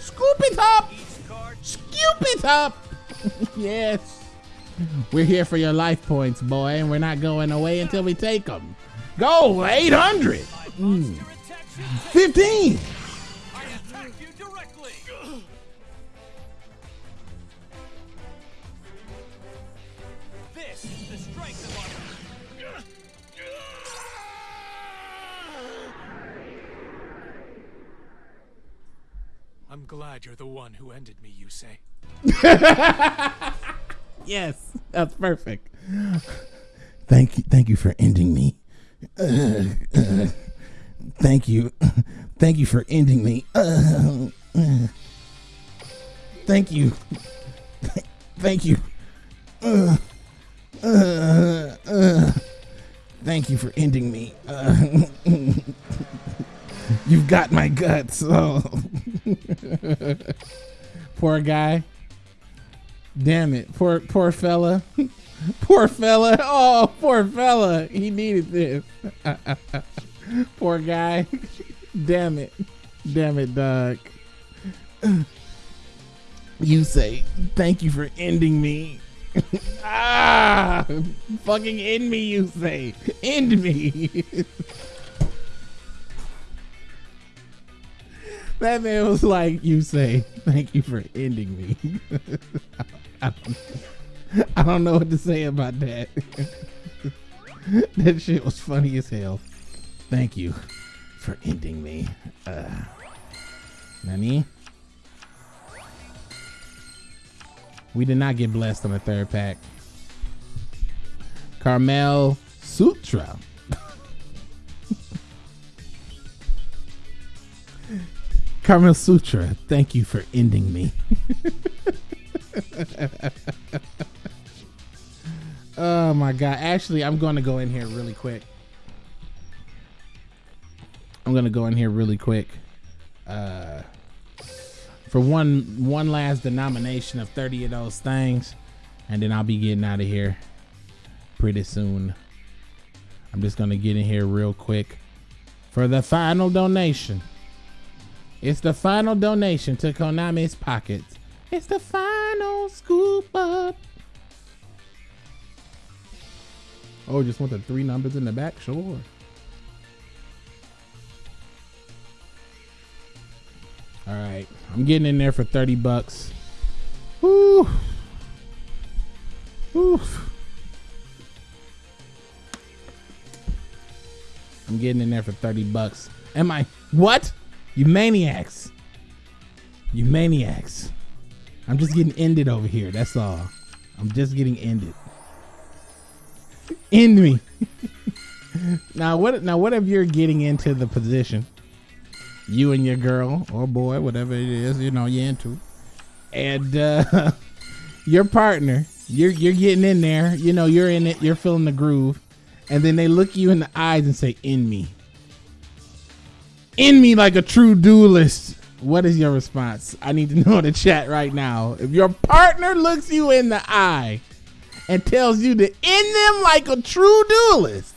A: Scoop it up. Scoop it up. <laughs> yes. We're here for your life points, boy, and we're not going away until we take them. Go, 800.
B: My hmm. monster attacks you.
A: 15.
B: I attack you directly. This is the strength of our.
D: I'm glad you're the one who ended me, you say. <laughs>
A: Yes, that's perfect. Thank you, thank you for ending me. <laughs> Thank you, thank you for ending me. Thank you, thank you. Thank you for ending me. You've got my guts. Oh. <laughs> Poor guy. Damn it. Poor poor fella. <laughs> <laughs> poor fella. Oh, poor fella. He needed this. <laughs> poor guy. <laughs> Damn it. Damn it, dog. <clears throat> You say, thank you for ending me. ah! Fucking end me, you say. End me. that man was like, you say, thank you for ending me. <laughs> I don't, know what to say about that. <laughs> that shit was funny as hell. Thank you for ending me. Uh, Nani? We did not get blessed on the third pack. Carmel Sutra. <laughs> Carmel Sutra, thank you for ending me. Oh my god. Actually, I'm going to go in here really quick. I'm going to go in here really quick. Uh for one one last denomination of 30 of those things and then I'll be getting out of here pretty soon. I'm just going to get in here real quick for the final donation. It's the final donation to Konami's pockets. It's the final scoop up. Oh, just want the three numbers in the back? Sure. All right. I'm getting in there for 30 bucks. Woo. Woo. I'm getting in there for 30 bucks. Am I? What? You maniacs. You maniacs. I'm just getting ended over here. That's all. I'm just getting ended. End me. now what now what if you're getting into the position? You and your girl or boy, whatever it is, you know, you're into. And uh <laughs> your partner, you're you're getting in there, you know, you're in it, you're feeling the groove, and then they look you in the eyes and say, "In me." in me like a true duelist. What is your response? I need to <laughs> know in the chat right now. If your partner looks you in the eye and tells you to end them like a true duelist,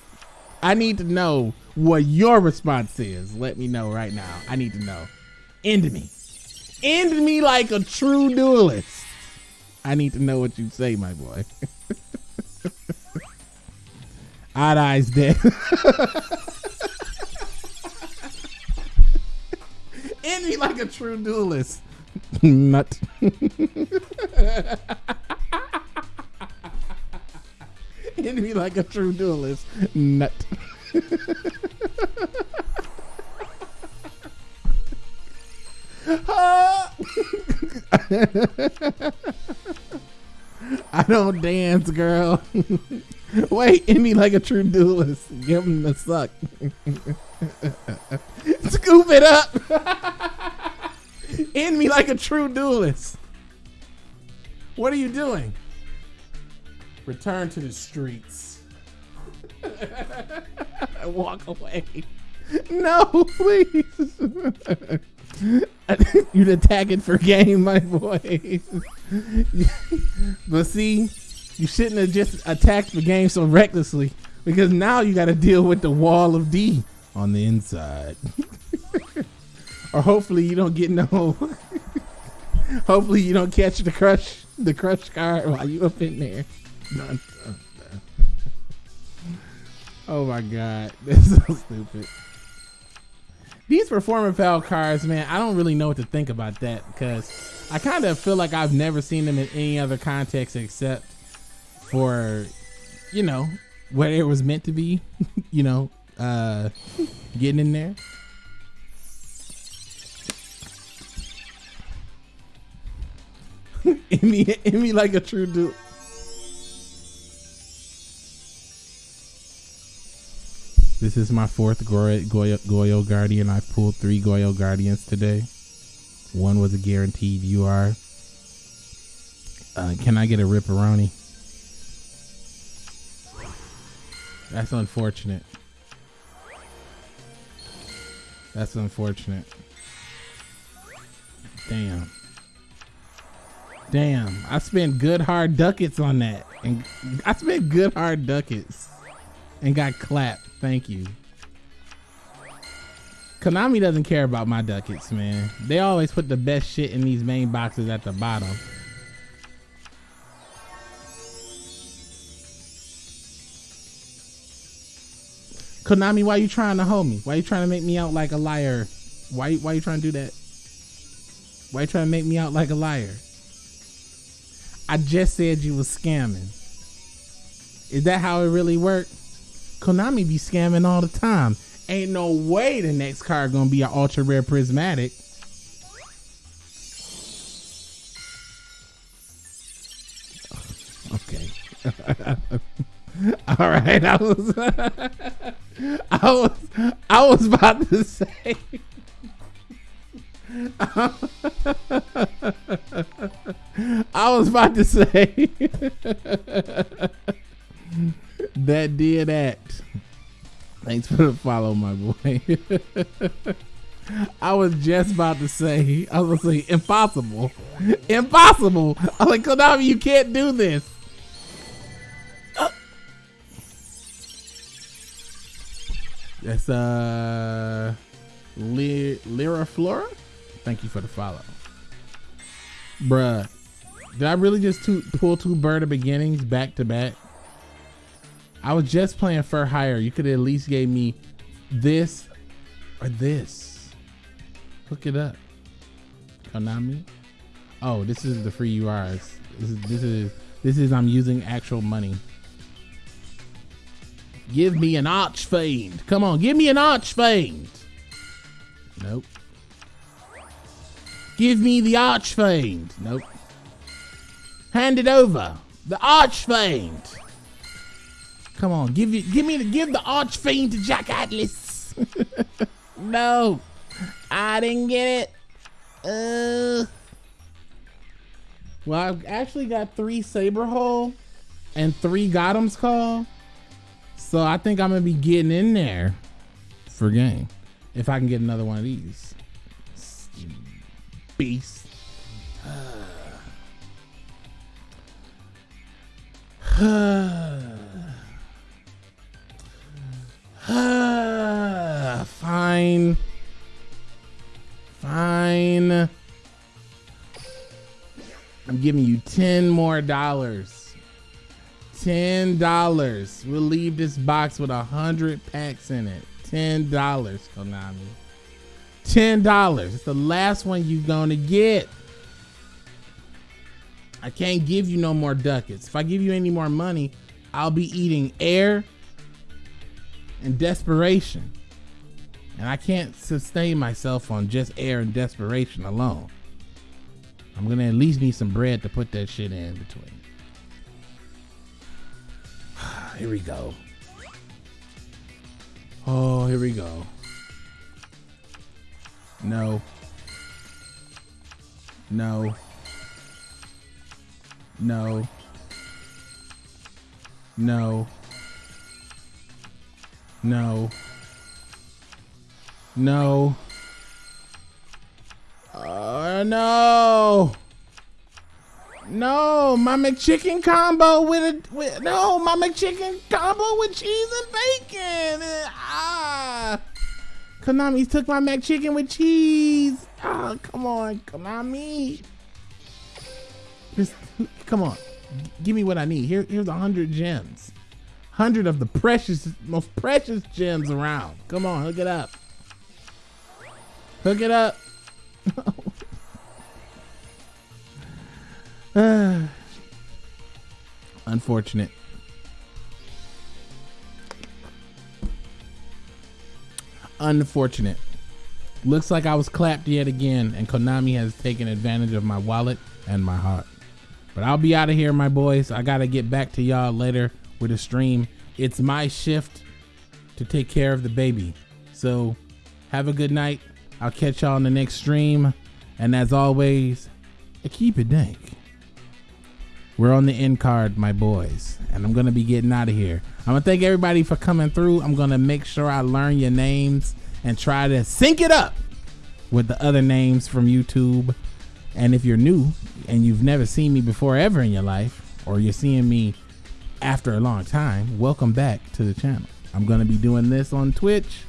A: I need to know what your response is. Let me know right now. I need to know. End me. End me like a true duelist. I need to know what you say, my boy. <laughs> Odd eyes dead. <laughs> End me like a true duelist. <laughs> Nut. <laughs> End me like a true duelist. Nut. <laughs> I don't dance, girl. Wait, end me like a true duelist. Give him the suck. <laughs> Scoop it up. end me like a true duelist. What are you doing? Return to the streets. <laughs> Walk away. No, please. <laughs> You'd attack it for game, my boy. <laughs> but see, you shouldn't have just attacked the game so recklessly because now you got to deal with the wall of D on the inside. or hopefully you don't get no. hopefully you don't catch the crush, the crush card while you up in there. <laughs> Oh my god, <laughs> that's so stupid. These Performapal cards, man, I don't really know what to think about that because I kind of feel like I've never seen them in any other context except for, you know, what it was meant to be, <laughs> you know, uh, getting in there. in me like a true dude. This is my fourth Goyo, Goyo, Goyo Guardian. I've pulled three Goyo Guardians today. One was a guaranteed UR. Uh, can I get a Ripperoni? That's unfortunate. That's unfortunate. Damn. Damn. I spent good hard ducats on that. And I spent good hard ducats and got clapped. Thank you. Konami doesn't care about my ducats, man. They always put the best shit in these main boxes at the bottom. Konami, why you trying to hold me? Why you trying to make me out like a liar? Why why you trying to do that? Why you trying to make me out like a liar? I just said you was scamming. Is that how it really worked? Konami be scamming all the time. Ain't no way the next card gonna be an ultra rare prismatic. Okay. <laughs> all right. I was <laughs> I was I was about to say <laughs> I was about to say that did act. Thanks for the follow, my boy. <laughs> I was just about to say, I was gonna say, impossible, impossible. I'm like, Konami, you can't do this. That's uh, Lyra Flora. Thank you for the follow, bruh. Did I really just pull two Bird of Beginnings back to back? I was just playing for Hire. You could at least gave me this or this. Look it up. Konami. Oh, this is the free URs. This is this is this is I'm using actual money. Give me an Archfiend. Come on, give me an Archfiend. Nope. Give me the Archfiend. Nope. Hand it over. The Archfiend. Come on, give you give me the give the Archfiend to Jack Atlas. <laughs> no. I didn't get it. Uh Well, I've actually got three Saber Hole and three Gottoms' Call. So I think I'm gonna be getting in there for game. If I can get another one of these. Beast. <sighs> <sighs> Ah, fine. Fine. I'm giving you 10 more dollars. $10. We'll leave this box with a hundred packs in it. $10, Konami. $10. It's the last one you're gonna get. I can't give you no more ducats. If I give you any more money, I'll be eating air and desperation. And I can't sustain myself on just air and desperation alone. I'm gonna at least need some bread to put that shit in between. <sighs> here we go. Oh, here we go. No. No. No. No. No. No. Uh, no. No, my McChicken combo with a with, no, my McChicken combo with cheese and bacon. Ah, Konami took my McChicken with cheese. Ah, come on, Konami. Just come on, give me what I need. Here, here's a hundred gems, hundred of the precious, most precious gems around. Come on, hook it up. Hook it up. <laughs> Ah. Unfortunate. Unfortunate. Looks like I was clapped yet again, and Konami has taken advantage of my wallet and my heart. But I'll be out of here, my boys. I gotta get back to y'all later with a stream. It's my shift to take care of the baby. So have a good night. I'll catch y'all in the next stream. And as always, keep it dank. We're on the end card, my boys, and I'm gonna be getting out of here. I'm gonna thank everybody for coming through. I'm gonna make sure I learn your names and try to sync it up with the other names from YouTube. And if you're new and you've never seen me before ever in your life, or you're seeing me after a long time, welcome back to the channel. I'm gonna be doing this on Twitch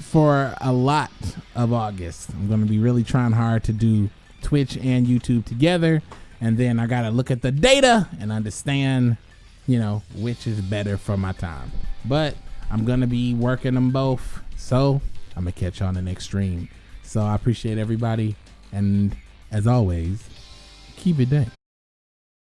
A: for a lot of August. I'm gonna be really trying hard to do Twitch and YouTube together and then I gotta look at the data and understand, you know, which is better for my time. But I'm gonna be working them both, so I'm gonna catch you on the next stream. So I appreciate everybody, and as always, keep it dank.